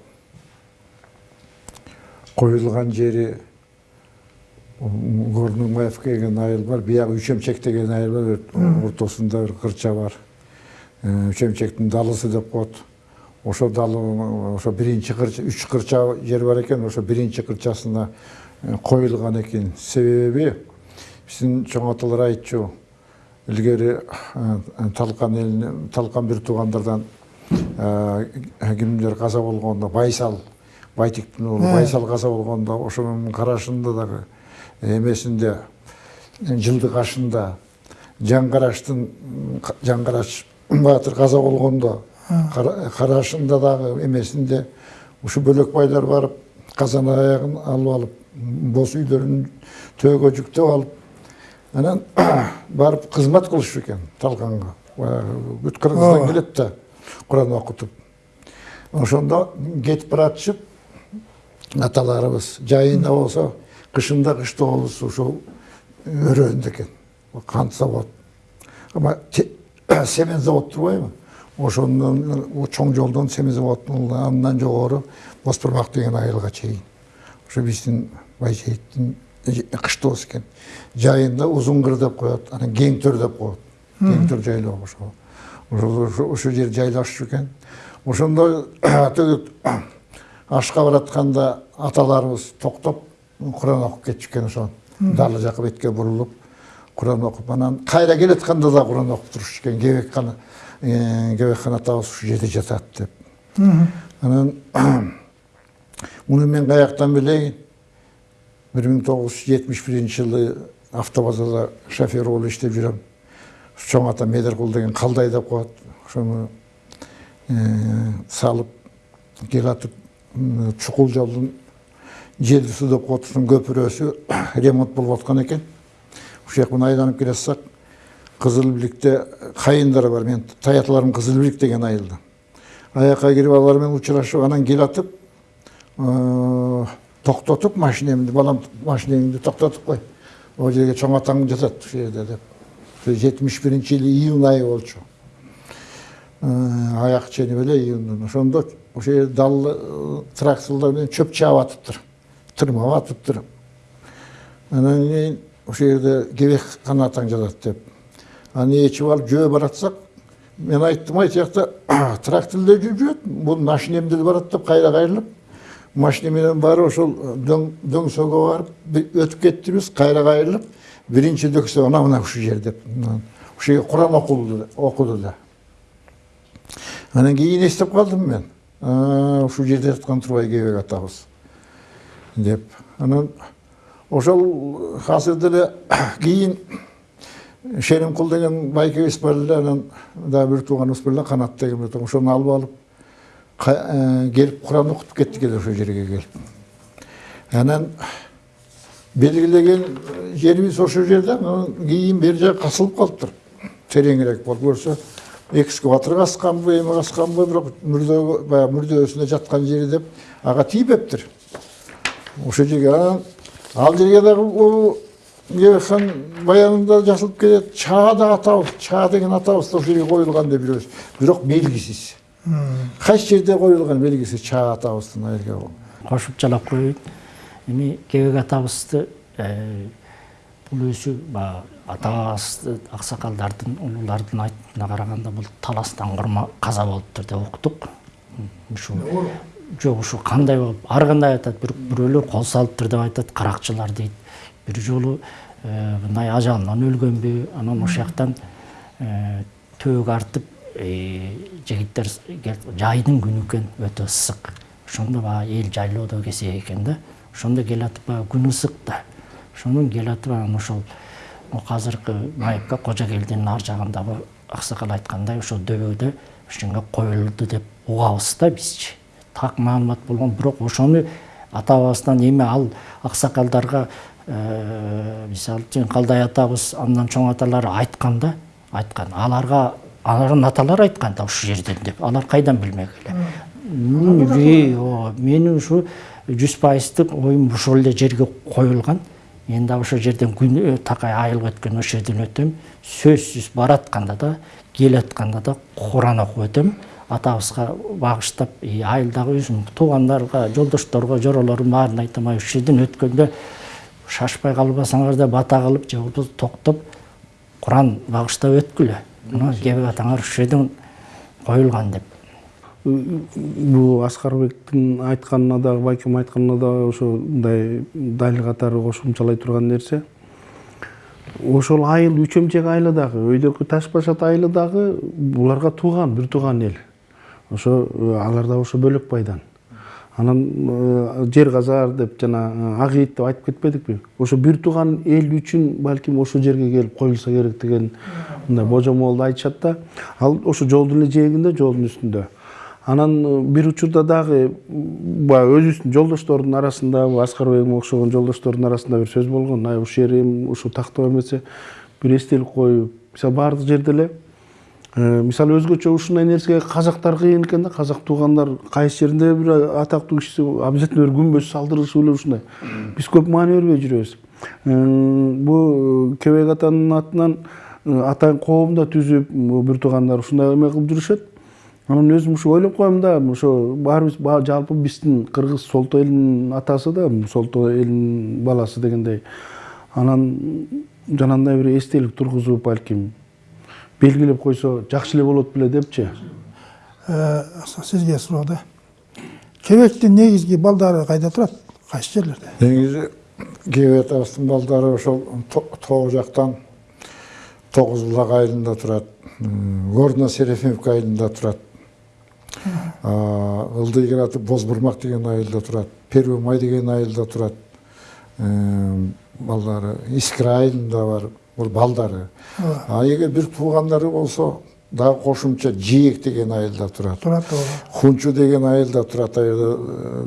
коюлган жери горнумаевка деген айыл бар биягы үчөмчек деген айыл бар ортосунда бир кырча бар. Үчөмчектин далысы деп коет ошо далы ошо биринчи кырча үч кырча жер бар экен ошо биринчи кырчасына коюлган экен себеби биздин чоң аталар айтчу илгери талкан элинен талкан бир туугандардан кимдер каза болгондо байсал байтиктин уулу байсал каза болгондо ошонун карашында дагы эмесинде жылдык ашында жаңгараштын жаңгараш баатыр каза болгондо карашында дагы эмесинде ушу бөлөкбайлар барып казан аягын алып алып боз үйлөрүн төөгө жүктөп алып анан <coughs> барып кызмат кылыш экен талганга баягы бүт кыргыздан келет да куран окутуп ошондо кетип баратышып аталарыбыз жайында болсо кышында кыштообуз ушул өрөөндө экен кант завод. Ама <coughs> семен завод турбайбы ошондон чоң жолдон семен заводунун андан жогору боз турмак деген айылга чейин ошо биздин байжейиттин кыштообуз экен жайында узун кыр деп коет анан кең төр деп коет кең төр жайлоо ошо ошо ошол жер жайлашчу экен ошондо төгүт ашка баратканда аталарыбыз токтоп куран окуп кетишкен ошо далы жака бетке бурулуп куран окуп анан кайра келатканда да куран окуп туруш экен кебекхан кебекхан атабыз ушул жерде жатат деп. Анан <clears throat> муну мен каяктан билейин бир миң тогуз жүз жетимиш биринчи жылы автобазада шофер болуп иштеп жүрөм чоң ата медеркул деген калдай деп коет ошону салып келатып чукул жолдун желдису деп коет ушунун көпүрөсү <clears throat> ремонт болуп аткан экен ушул жакпен айланып келе жатсак кызыл бийликте кайындары бар. Менин таяталарым кызыл бийлик деген айылда. Аяка кирип алар менен учурашып анан келатып токтотуп машинемди балам машинеңди токтотуп кой могу жерге чоң атаң жатат ушул жерде деп. Жетимиш биринчи жылы июнь айы болчу. Аяк ченip эле июндун ошондо ошол жерде дал тракторлор менен чөп чаап атыптыр тырмап атыптыр анан кийин ошол жерде кебек канатаң жатат деп. Ээчип алып жөө баратсак мен айттым ай тиякта трактор эле жүрүп жүрөт бул машинем деле барат деп кайра кайрылып машина менен барып ошол дөң барып өтүп кеттибиз кайра кайрылып биринчи дөксө ана мына ушул жер деп ушул жерге куран окулду окуду да анан кийин эстеп калдым мен ушул жерде жаткан турбай кебек атабыз деп анан ошол азыр деле кийин шеримкул деген анан дагы бир тууганыбыз бар эле канат деген тууган ошону алып алып келип куран окутуп кеттик эле ошол жерге келип анан белгилеген жерибиз ошол жерде анан кийин бери жагы касылып калыптыр тереңирээк болуп көрсө экскаватор касканбы эме касканбы бирок мүрдө баягы мүрдөсүнө жаткан жери деп ага тийбептир ошол жерге ал жерге дагы кебекхан баянында жазылып келет чаа да атабыз чаа деген ошол жерге коюлган деп билебиз бирок белгисиз кайсы жерде коюлган белгисиз чаа атабыздын айылга кошуп жалап коеюн эми кебек атабызды бул өзү баягы атабызды аксакалдардын улуулардын айтымына караганда бул таластан курма каза болуптур деп уктук ушул жок ушу кандай болуп ар кандай айтат бирок бирөөлөр кол салыптыр деп айтат каракчылар дейт бир жолу мындай ажалынан өлгөнбү анан ошол жактан төөгө артып жигиттер жайдын күнү экен өтө ысык ошондо баягы эл жайлоодо кезек экен да ошондо келатып баягы күн ысык да ошондон келатып анан ошол азыркы майыпка кожо келдинин ар жагындагы аксакал айткандай ошол дөбөдө ошондо коюлду деп угабыз да бизчи так маалымат болгон бирок ошону ата бабабыздан эми ал аксакалдарга мисалы үчүн калдай атабыз андан чоң аталары айткан да айткан аларга алардын аталары айткан да ушул жерден деп. Алар кайдан билмек эле менин ушу жүз пайыздык оюм ошол эле жерге коюлган мен дагы ошол жерден күн такай айылга өткөндө ошол жерден өтөм сөзсүз баратканда да келатканда да куран окуп өтөм атабызга багыштап айылдагы өзүм туугандарга жолдошторго жоролордун баарына айтам ай ушул жерден өткөндө шашпай калбасаңар да бата кылып же болбосо токтоп куран багыштап өткүлө мына кебек атаңар ушул жерден коюлган деп. Бул аскарбектин айтканына дагы байкем айтканына дагы ошондой далил катары кошумчалай турган нерсе ошол айыл үч эмчек айылы дагы өйдөкү таш башат айылы дагы буларга тууган бир тууган эл ошо алар дагы ошо бөлөк байдан анан жер казар деп жана ак ийит деп айтып кетпедикпи? Ошо бир тууган эл үчүн балким ошол жерге келип коюлса керек деген мындай божомолду айтышат да. Ал ошо жолдун эле жээгинде жолдун үстүндө. Анан э, бир учурда дагы баягы өзүбүздүн жолдоштордун арасында аскарбегиме окшогон жолдоштордун арасында бир сөз болгон. Ай ушул жерим ушул тактоо эмесе бир эстелик коюп мисалы баардык жерде эле э, мисалы өзгөчө ушундай нерсеге казактар кыйын экен да. Казак туугандар кайсы жеринде бир атактуу кишиси обязательно бир күмбөз салдырышып эле ушундай. Биз көп маани бербей жүрөбүз. Бул кебек атанын атынан э, атайын коом да түзүп бир туугандар ушундай эме кылып жүрүшөт. Анан өзүм ушу ойлоп коем да ошо баарыбыз ба- жалпы биздин кыргыз солто элинин атасы да солто элинин баласы дегендей. Анан жанагындай бир эстелик тургузуп балким белгилеп койсо жакшы эле болот беле депчи? Э, сизге суроо да кебектин негизги балдары кайда турат? Кайсы жерлерде? Негизи кебек атабыздын балдары ошол То- тоо жактан тогуз булак айылында турат. Горно серафимовка айылында турат. Ылдый кираты бозбурмак деген айылда турат. Первый май деген айылда турат. Балдары искра айылында бар бул балдары. А эгер бир туугандары болсо дагы кошумча жээк деген айылда турат турат ооба хунчу деген айылда жерде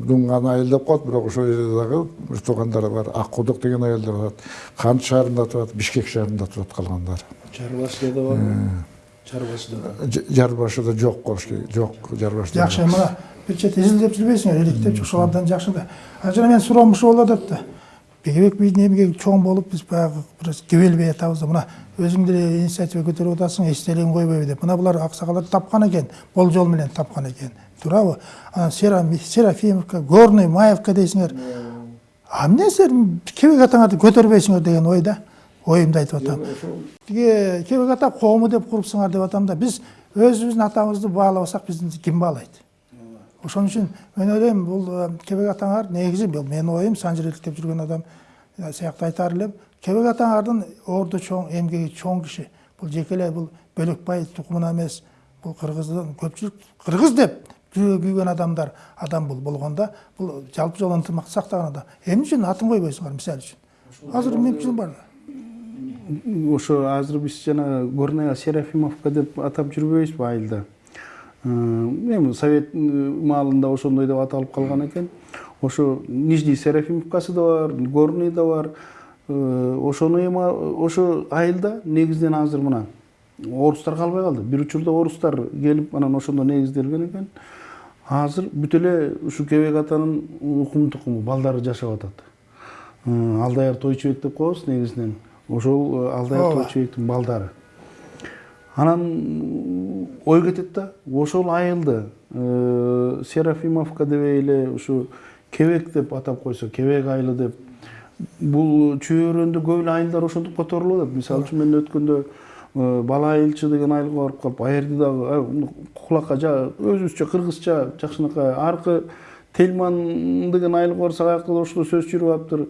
дунган айыл деп коет бирок ошол жерде дагы бир туугандары бар. Ак кудук деген айылда турат кант шаарында турат бишкек шаарында турат калгандары чарбашыда да барбы чарбашыда да. Ж- жарбашыда жок болуш керек жок жарбашыда жакшы мына бир чети изилдеп жүрбөйсүңөр иликтеп ушулардан жакшы да. Жана менин суроом ушул болот атты кебек биздин эмгеги чоң болуп биз баягы бир кебелбей атабыз да мына өзүң деле инициатива көтөрүп атасың эстелигин койбойбу деп. Мына булар аксакалдар тапкан экен болжол менен тапкан экен туурабы анан Сера- серафимовка горный маевка дейсиңер а эмне силер кебек атаңарды көтөрбөйсүңөр деген ой да оюмду айтып атам. тиги кебек ата коому деп курупсуңар деп атам да биз өзүбүздүн атабызды баалабасак биздин ким баалайт ошон үчүн мен ойлойм бул кебек атаңар негизи бул менин оюм санжыр иликтеп жүргөн адам сыяктуу айтаар элем кебек атаңардын орду чоң эмгеги чоң киши бул жеке эле бул бөлөкбай тукумуна эмес бул кыргыздын көпчүлүк кыргыз деп жүрөгү күйгөн адамдар адам бул болгондо бул жалпы жолу ынтымакты сактаган адам эмне үчүн атын койбойсуңар мисалы үчүн азыр мүмкүн бар ошо азыр биз жана горная серафимовка деп атап жүрбөйбүзбү айылда эми совет маалында ошондой деп аталып калган экен. Ошо нижний серафимовкасы да бар горный да бар. Ошону эми ошо айылда негизинен азыр мына орустар калбай калды. Бир учурда орустар келип анан ошондо негизделген экен. Азыр бүт эле ушу кебек атанын укум тукуму балдары жашап атат. Алдаяр тойчубек деп коебуз негизинен ошол алдаяр тойчубектин балдары. Анан ой кетет да ошол айылды э, серафимовка дебей эле ушу кебек деп атап койсо кебек айылы деп бул чөйрөндө көп эле айылдар ошентип которулуп атат мисалы үчүн мен өткөндө э, бала айылчы деген айылга барып калып ал жерде дагы кулакка өзүбүзчө кыргызча жакшынакай аркы тельман деген айылга барсак аякта да ошондой сөз жүрүп атыптыр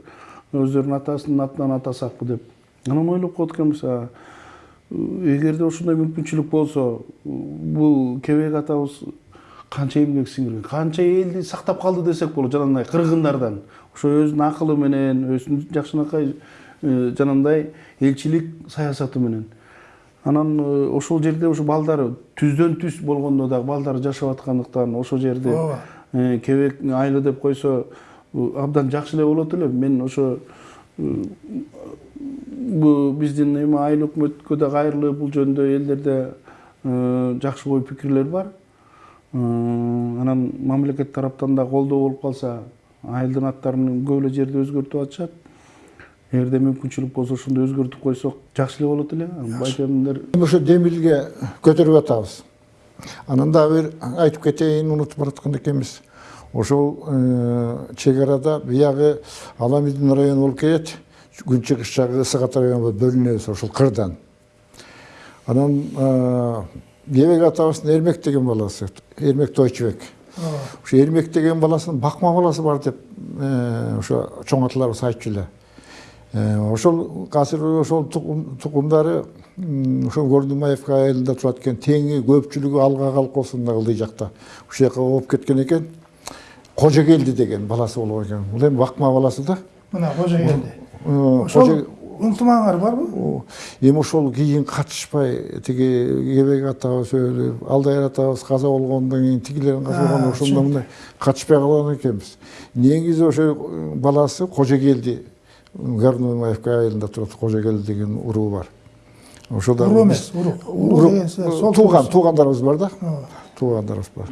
өздөрүнүн атасынын атынан атасакпы деп. Анан ойлоп коет экенбиз эгерде ошондой мүмкүнчүлүк болсо бул кебек атабыз канча эмгек сиңирген канча элди сактап калды десек болот жанагындай кыргындардан ошо өзүнүн акылы менен өзүнүн жакшынакай жанагындай элчилик саясаты менен анан ошол жерде ушу балдары түздөн түз болгондо дагы балдары жашап аткандыктан ошол жерде Ооба. кебек айылы деп койсо абдан жакшы эле болот эле мен ошо биздин эми айыл өкмөткө да кайрылып бул жөнүндө элдерде э, жакшы ой пикирлер бар. Э, анан мамлекет тараптан да колдоо болуп калса айылдын аттарын көп эле жерде өзгөртүп атышат. Эгерде мүмкүнчүлүк болсо ошондой өзгөртүп койсок жакшы эле болот эле. Байкемдер ошо демилге көтөрүп атабыз. Анан дагы бир айтып кетейин унутуп бараткан экенбиз ошол чек арада биягы аламидин району болуп келет ата району болуп бөлүнөбүз ошол кырдан. Анан кебек атабыздын эрмек деген баласы эрмек тойчубек ошо эрмек деген баласынын бакма баласы бар деп ошо чоң аталарыбыз айтчу эле. Ошол азыр ошол тукум- тукумдары ошол гордымаевка айылында турат экен теңи көпчүлүгү алга колхозунда ылдый жакта. Ушул жака болуп кеткен экен кожогелди деген баласы болгон экен. Бул эми бакма баласы да. Мына кожогелди Э, ошол ынтымағыңар барбы эми ошол кийин катышпай тиги кебек атабыз өлүп алдайыр атабыз каза болгондон кийин тигилердин каза болгондон ошондо мындай катышпай калган экенбиз негизи ошо баласы кожогелди горноймаевка айылында турат кожогелди деген уруу бар. Ошо да уруу эмес уруу деген сол тууган туугандарыбыз бар да. Туугандарыбыз бар.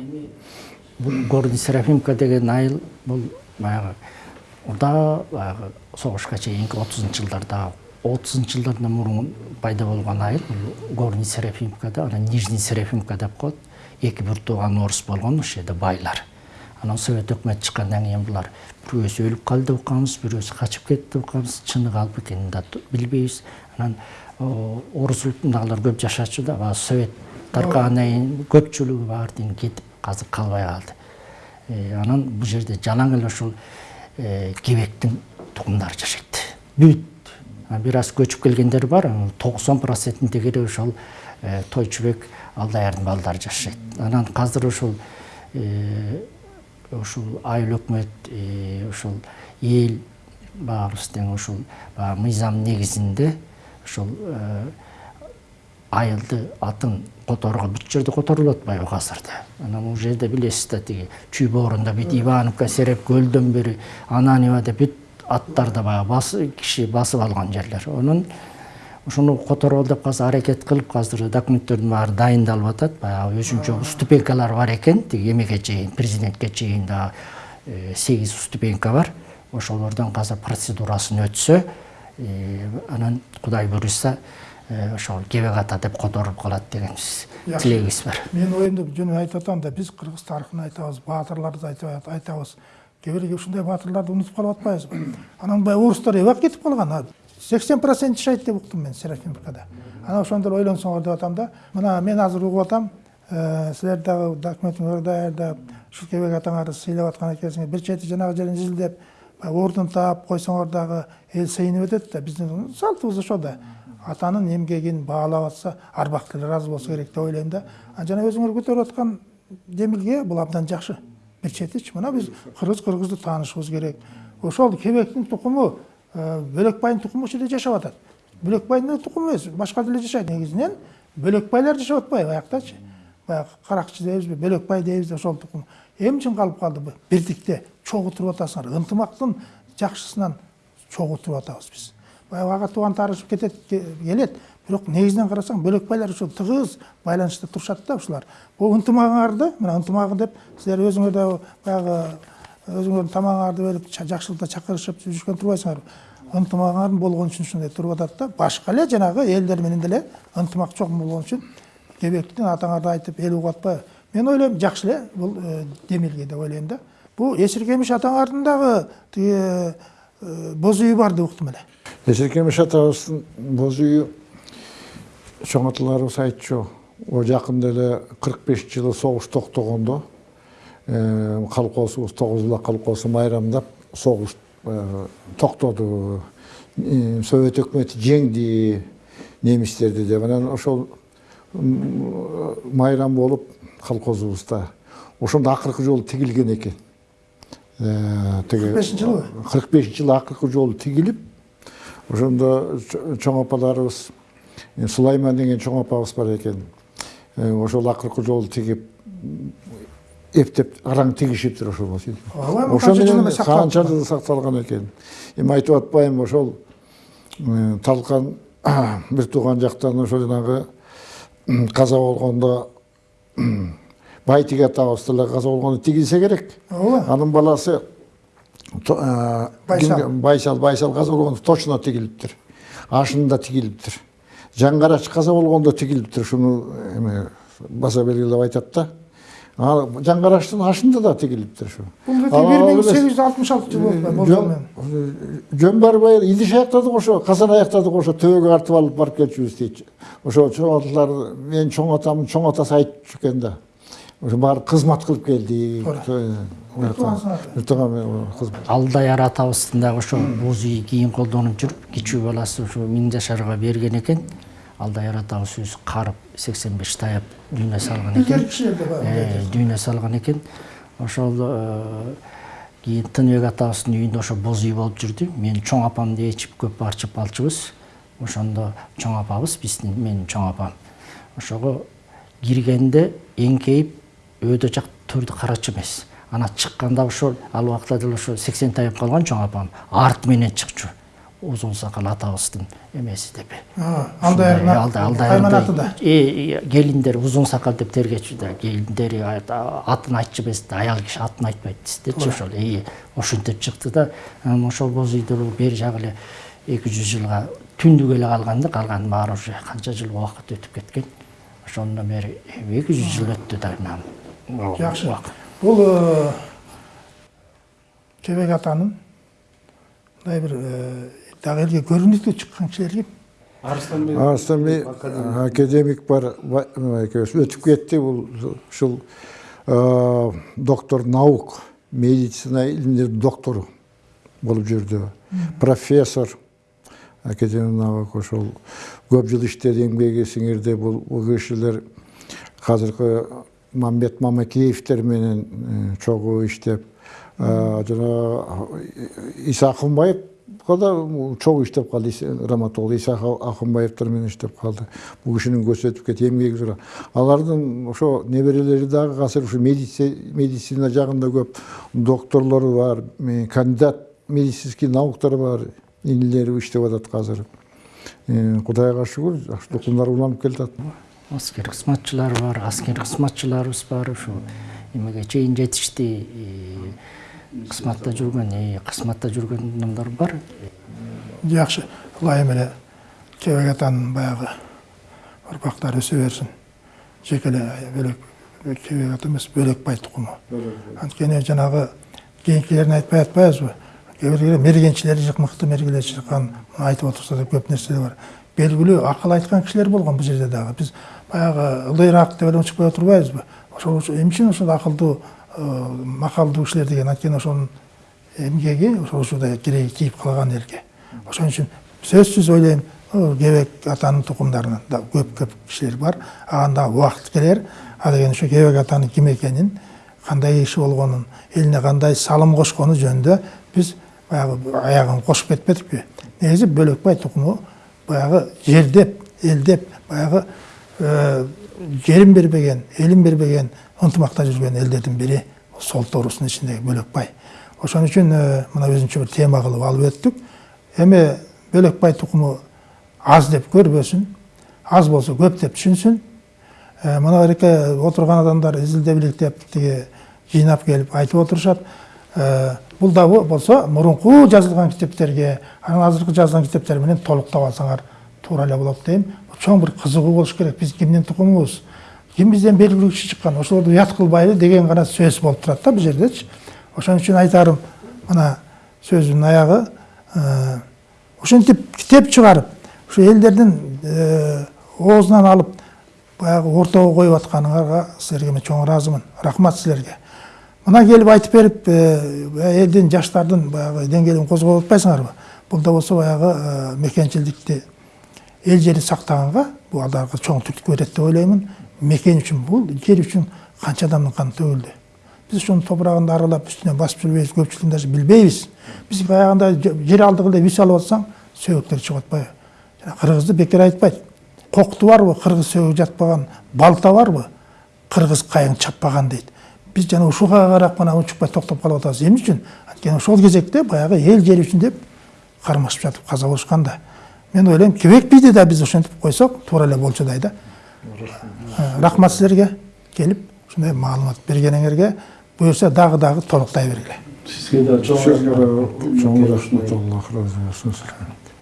Горный серафимка деген айыл бул баягы баягы согушка чейинки отузунчу жылдарда отузунчу жылдардан мурун пайда болгон айыл бул горный серафимка анан нижний серафимка деп коет эки бир тууган орус болгон ошол жерде байлар. Анан совет өкмөтү чыккандан кийин булар бирөөсү өлүп калды деп укканбыз бирөөсү качып кетти деп укканбыз чыны калп экенин да билбейбиз анан орус улутундагылар көп жашачу да баягы совет таркагандан кийин көпчүлүгү баардыгы кетип азыр калбай калды анан бул жерде жалаң эле ушул э, кебектин тукумдары жашайт. Бүт. А бир аз көчүп келгендер бар токсон процентиндегири ошол э, тойчубек алдаярдын балдары жашайт. Анан азыр ушул э, ушул айыл өкмөт э, ушул эл тең ушул мыйзам негизинде ушул э, айылды атын которго бүт жерде которулуп атпайбы азырда анан бул жерде билесиз да тиги чүй боорунда бүт ивановка сереп көлдөн бери ананева деп бүт аттарда баягы бас киши басып алган жерлер. Анан ошону которобол деп азыр аракет кылып азыр документтердин баары дайындалып атат баягы өзүнчө ступенькалар бар экен тиги эмеге чейин президентке чейин дагы сегиз ступенька бар. Ошолордон азыр процедурасын өтсө анан кудай буюрса ошол кебек ата деп которуп калат Жакшы. тилегибиз бар. Мен оюмду жөн айтып атам да биз кыргыз тарыхын айтабыз баатырларды айтабыз. Кээ бир ушундай баатырларды унутуп калып атпайбызбы <clears throat> анан баягы орустар эбак кетип калган сексен процент жашайт деп уктум мен серафимовкада анан ошондор ойлонсоңор деп атам да мына мен азыр угуп атам э, силер дагы документиңерди даярдап ушул кебек атаңарды сыйлап аткан экенсиңер бир чети жанагы жерин изилдеп баягы ордун таап койсоңор дагы эл сыйынып өтөт да биздин салтыбыз ошо да. Атанын эмгегин баалап атса арбак деле ыраазы болсо керек деп ойлойм да. А жана өзүңөр көтөрүп аткан демилге бул абдан жакшы бир четичи мына биз кыргыз кыргызды таанышыбыз керек. Ошол кебектин тукуму э, бөлекбайдын тукуму ушул жерде жашап атат бөлекбайдын тукуму эмес башка деле жашайт негизинен бөлекбайлар жашап атпайбы аяктачы баягы каракчы дейбизби бөлекбай дейбиз ошол тукум эмне үчүн калып калды бирдикте чогуу туруп атасыңар ынтымактын жакшысынан чогуу туруп атабыз биз баягы ага тууган таарышып кетет ке- келет бирок негизинен карасаң бөлекбайлар ушул тыгыз байланышта турушат да ушулар бул ынтымагыңарды мына ынтымагы деп силер өзүңөр да баягы өзүңөрдүн тамагыңарды берип ча- жакшылыкта чакырышып жүрүшкөн турбайсыңарбы ынтымагыңар болгон үчүн ушундай туруп атат да. Башка эле жанагы элдер менен деле ынтымак чогуу болгон үчүн кебектин атаңарды айтып эл угуп атпайбы мен ойлойм жакшы эле бул э, демилге деп ойлойм да. Бул эсиркемиш атаңардын дагы тиги боз үйү бар деп уктум эле эсиркемиш атабыздын боз үйү чоң аталарыбыз айтчу о жакында эле кырк бешинчи жылы согуш токтогондо колхозубуз тогуз булак колхозу майрамдап согуш токтоду совет өкмөтү жеңди немистерди деп анан ошол майрам болуп колхозубузда ошондо акыркы жолу тигилген экен тиги 45 жылы? кырк бешинчи жылы акыркы жолу тигилип ошондо чо- чоң апаларыбыз э, сулайман деген чоң апабыз бар экен Э, ошол акыркы жолу тигип эптеп араң тигишиптир ошол ошо менен канча жыл сакталган экен. Эми айтып атпайм ошол э, талкан <coughs> бир тууган жактан ошо жанагы каза болгондо байтиги атабыз деле каза болгондо тигилсе керек. Ооба. Анын баласы Байсал. байсал байсал каза болгондо точно тигилиптир ашында тигилиптир жаңгарач каза болгондо тигилиптир ушуну эме баса белгилеп айтат да. Ал жаңгарачтын ашында да тигилиптир ушу бул бир миң сегиз жүз алтымыш алтынчы жылы жөн барбай идиш аяктадык ошо казан аяктадык ошо төбөгө артып алып барып келчүбүз дейт ошо чоң аталар менин чоң атамдын чоң атасы айтчу экен да. Ошо барып кызмат кылып келдик Алдаяр атабыздын дагы ошо боз үй кийин колдонуп жүрүп кичүү баласы ушу миң жашарга берген экен алдаяр атабыз өзү карып сексен беш таяп дүйнө салган экен Э, дүйнө салган экен ошол э, кийин тыныбек атабыздын үйүндө ошо боз үй болуп жүрдү. Менин чоң апамды ээчип көп барчып алчубуз ошондо чоң апабыз биздин менин чоң апам. Ошого киргенде эңкейип өйдө жак төрдү карачу эмес. Анан чыкканда ошол ал убакта деле ошо сексен тайып калган чоң апам арт менен чыкчу. Узун сакал атабыздын эмеси деп. Алдай кайман аты да. Келиндер узун сакал деп тергечү да. Келиндери атын айтчу эмес да аял киши атын айтпайт дечи ошол. Ошентип чыкты да. Анан ошол боз үйдө бери жагы эле эки жүз жылга түндүк эле калган да калганы баары уже канча жыл убакыт өтүп кеткен. Ошондон бери эки жүз жыл өттү да жакшы. Бул кебек атанын мындай бир дагы элге көрүнүктүү чыккан кишилер ким арыстанбек арыстанбек академик. бар өтүп кетти бул ушул доктор наук медицина илимдеринин доктору болуп жүрдү профессор академик наук ошол көп жыл иштеди эмгеги сиңирди бул кишилер азыркы мамбет мамакеевдер менен чогуу иштеп жана иса акынбаев да чогуу иштеп калды драматург иса акынбаевдер менен иштеп калды бул кишинин көзү өтүп кетти эмгеги зор алардын ошо неберелери дагы азыр ушу медицина жагында көп докторлору бар кандидат медицинский науктар бар инилери иштеп атат азыр кудайга шүгүр жакшы тукумдар уланып келатат аскер кызматчылар бар аскер кызматчыларыбыз бар ушу эмеге чейин жетишти кызматта жүргөн кызматта жүргөн адамдар бар. Жакшы ылайым эле кебек атанын баягы урпактары өсө берсин. Жеке эле бөлөк кебек ата эмес бөлөкбай тукуму анткени жанагы кийинкилерин айтпай атпайбызбы кээ бирде мергенчилери мыкты мергелер чыккан айтып отурса да көп нерселер бар. Белгилүү акыл айткан кишилер болгон бул жерде дагы. Биз баягы ылдыйраак деп эле унчукпай отурбайбызбы ошол эмне үчүн ошол акылдуу макалдуу кишилер деген анткени ошонун эмгеги ошол ушундай кирей тийип калган элге. Ошон үчүн сөзсүз ойлойм кебек атанын тукумдарынан да көп көп кишилер бар ага дагы убакыт келер а деген ошо кебек атанын ким экенин кандай киши болгонун элине кандай салым кошкону жөнүндө биз баягы аягын кошуп кетпедикпи? Негизи бөлөкбай тукуму баягы жердеп элдеп баягы жерин бербеген элин бербеген ынтымакта жүргөн элдердин бири сол тоорусунун ичиндеги бөлөкбай ошон үчүн мына өзүнчө бир тема кылып алып өттүк эми бөлөкбай тукуму аз деп көрбөсүн аз болсо көп деп түшүнсүн мына береке отурган адамдар изилдеп деп тиги жыйнап келип айтып отурушат бул да болсо мурунку жазылган китептерге анан азыркы жазылган китептер менен толуктап алсаңар эле болот дейм чоң бир кызыгуу болуш керек. Биз кимдин тукумубуз. Ким бизден белгилүү киши чыккан ошолорду уят кылбайлы деген гана сөз болуп турат да бул жердечи ошон үчүн айтарым мына сөзүмдүн аягы ошентип китеп чыгарып ушу элдердин оозунан алып баягы ортого коюп атканыңарга силерге мен чоң ыраазымын рахмат силерге. Мына келип айтып берип элдин жаштардын баягы деңгээлин козгоп атпайсыңарбы? Бул да болсо баягы мекенчилдикти эл жерди сактаганга бул алдаркы чоң түрткү берет деп ойлоймун мекен үчүн бул жер үчүн канча адамдын каны төгүлдү биз ошонун топурагын аралап үстүнөн басып жүрбөйбүз көпчүлүгүн даже билбейбиз биз баягындай жер алдыгы эле үй салып атсаң сөөктөр чыгып атпайбы жана кыргызды бекер айтпайт кокту барбы кыргыз сөөгү жатпаган балта барбы кыргыз кайың чаппаган дейт биз жана ушуга карап гана унчукпай токтоп калып атабыз эмне үчүн анткени ошол кезекте баягы эл жер үчүн деп кармашып жатып болушкан да мен ойлойм кебек бийди да биз ошентип койсок туура эле болчудай да рахмат силерге келип ушундай маалымат бергениңерге буюрса дагы дагы толуктай бергиле сизге да чоң рахмат аллах ыраазы болсун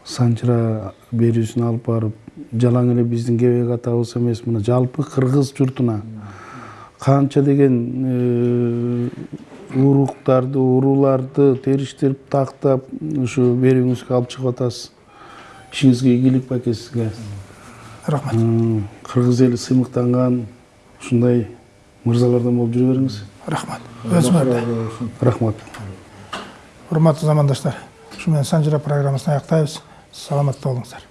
санчыра берүүсүн алып барып жалаң эле биздин кебек атабыз эмес мына жалпы кыргыз журтуна канча деген уруктарды урууларды териштирип тактап ушу берүүңүзгө алып чыгып атасыз ишиңизге ийгилик байке сизге рахмат кыргыз эли сыймыктанган ушундай мырзалардан болуп жүрө бериңиз рахмат өзүңөрдө рахмат. Урматтуу замандаштар ушу менен санжыра программасын аяктайбыз саламатта болуңуздар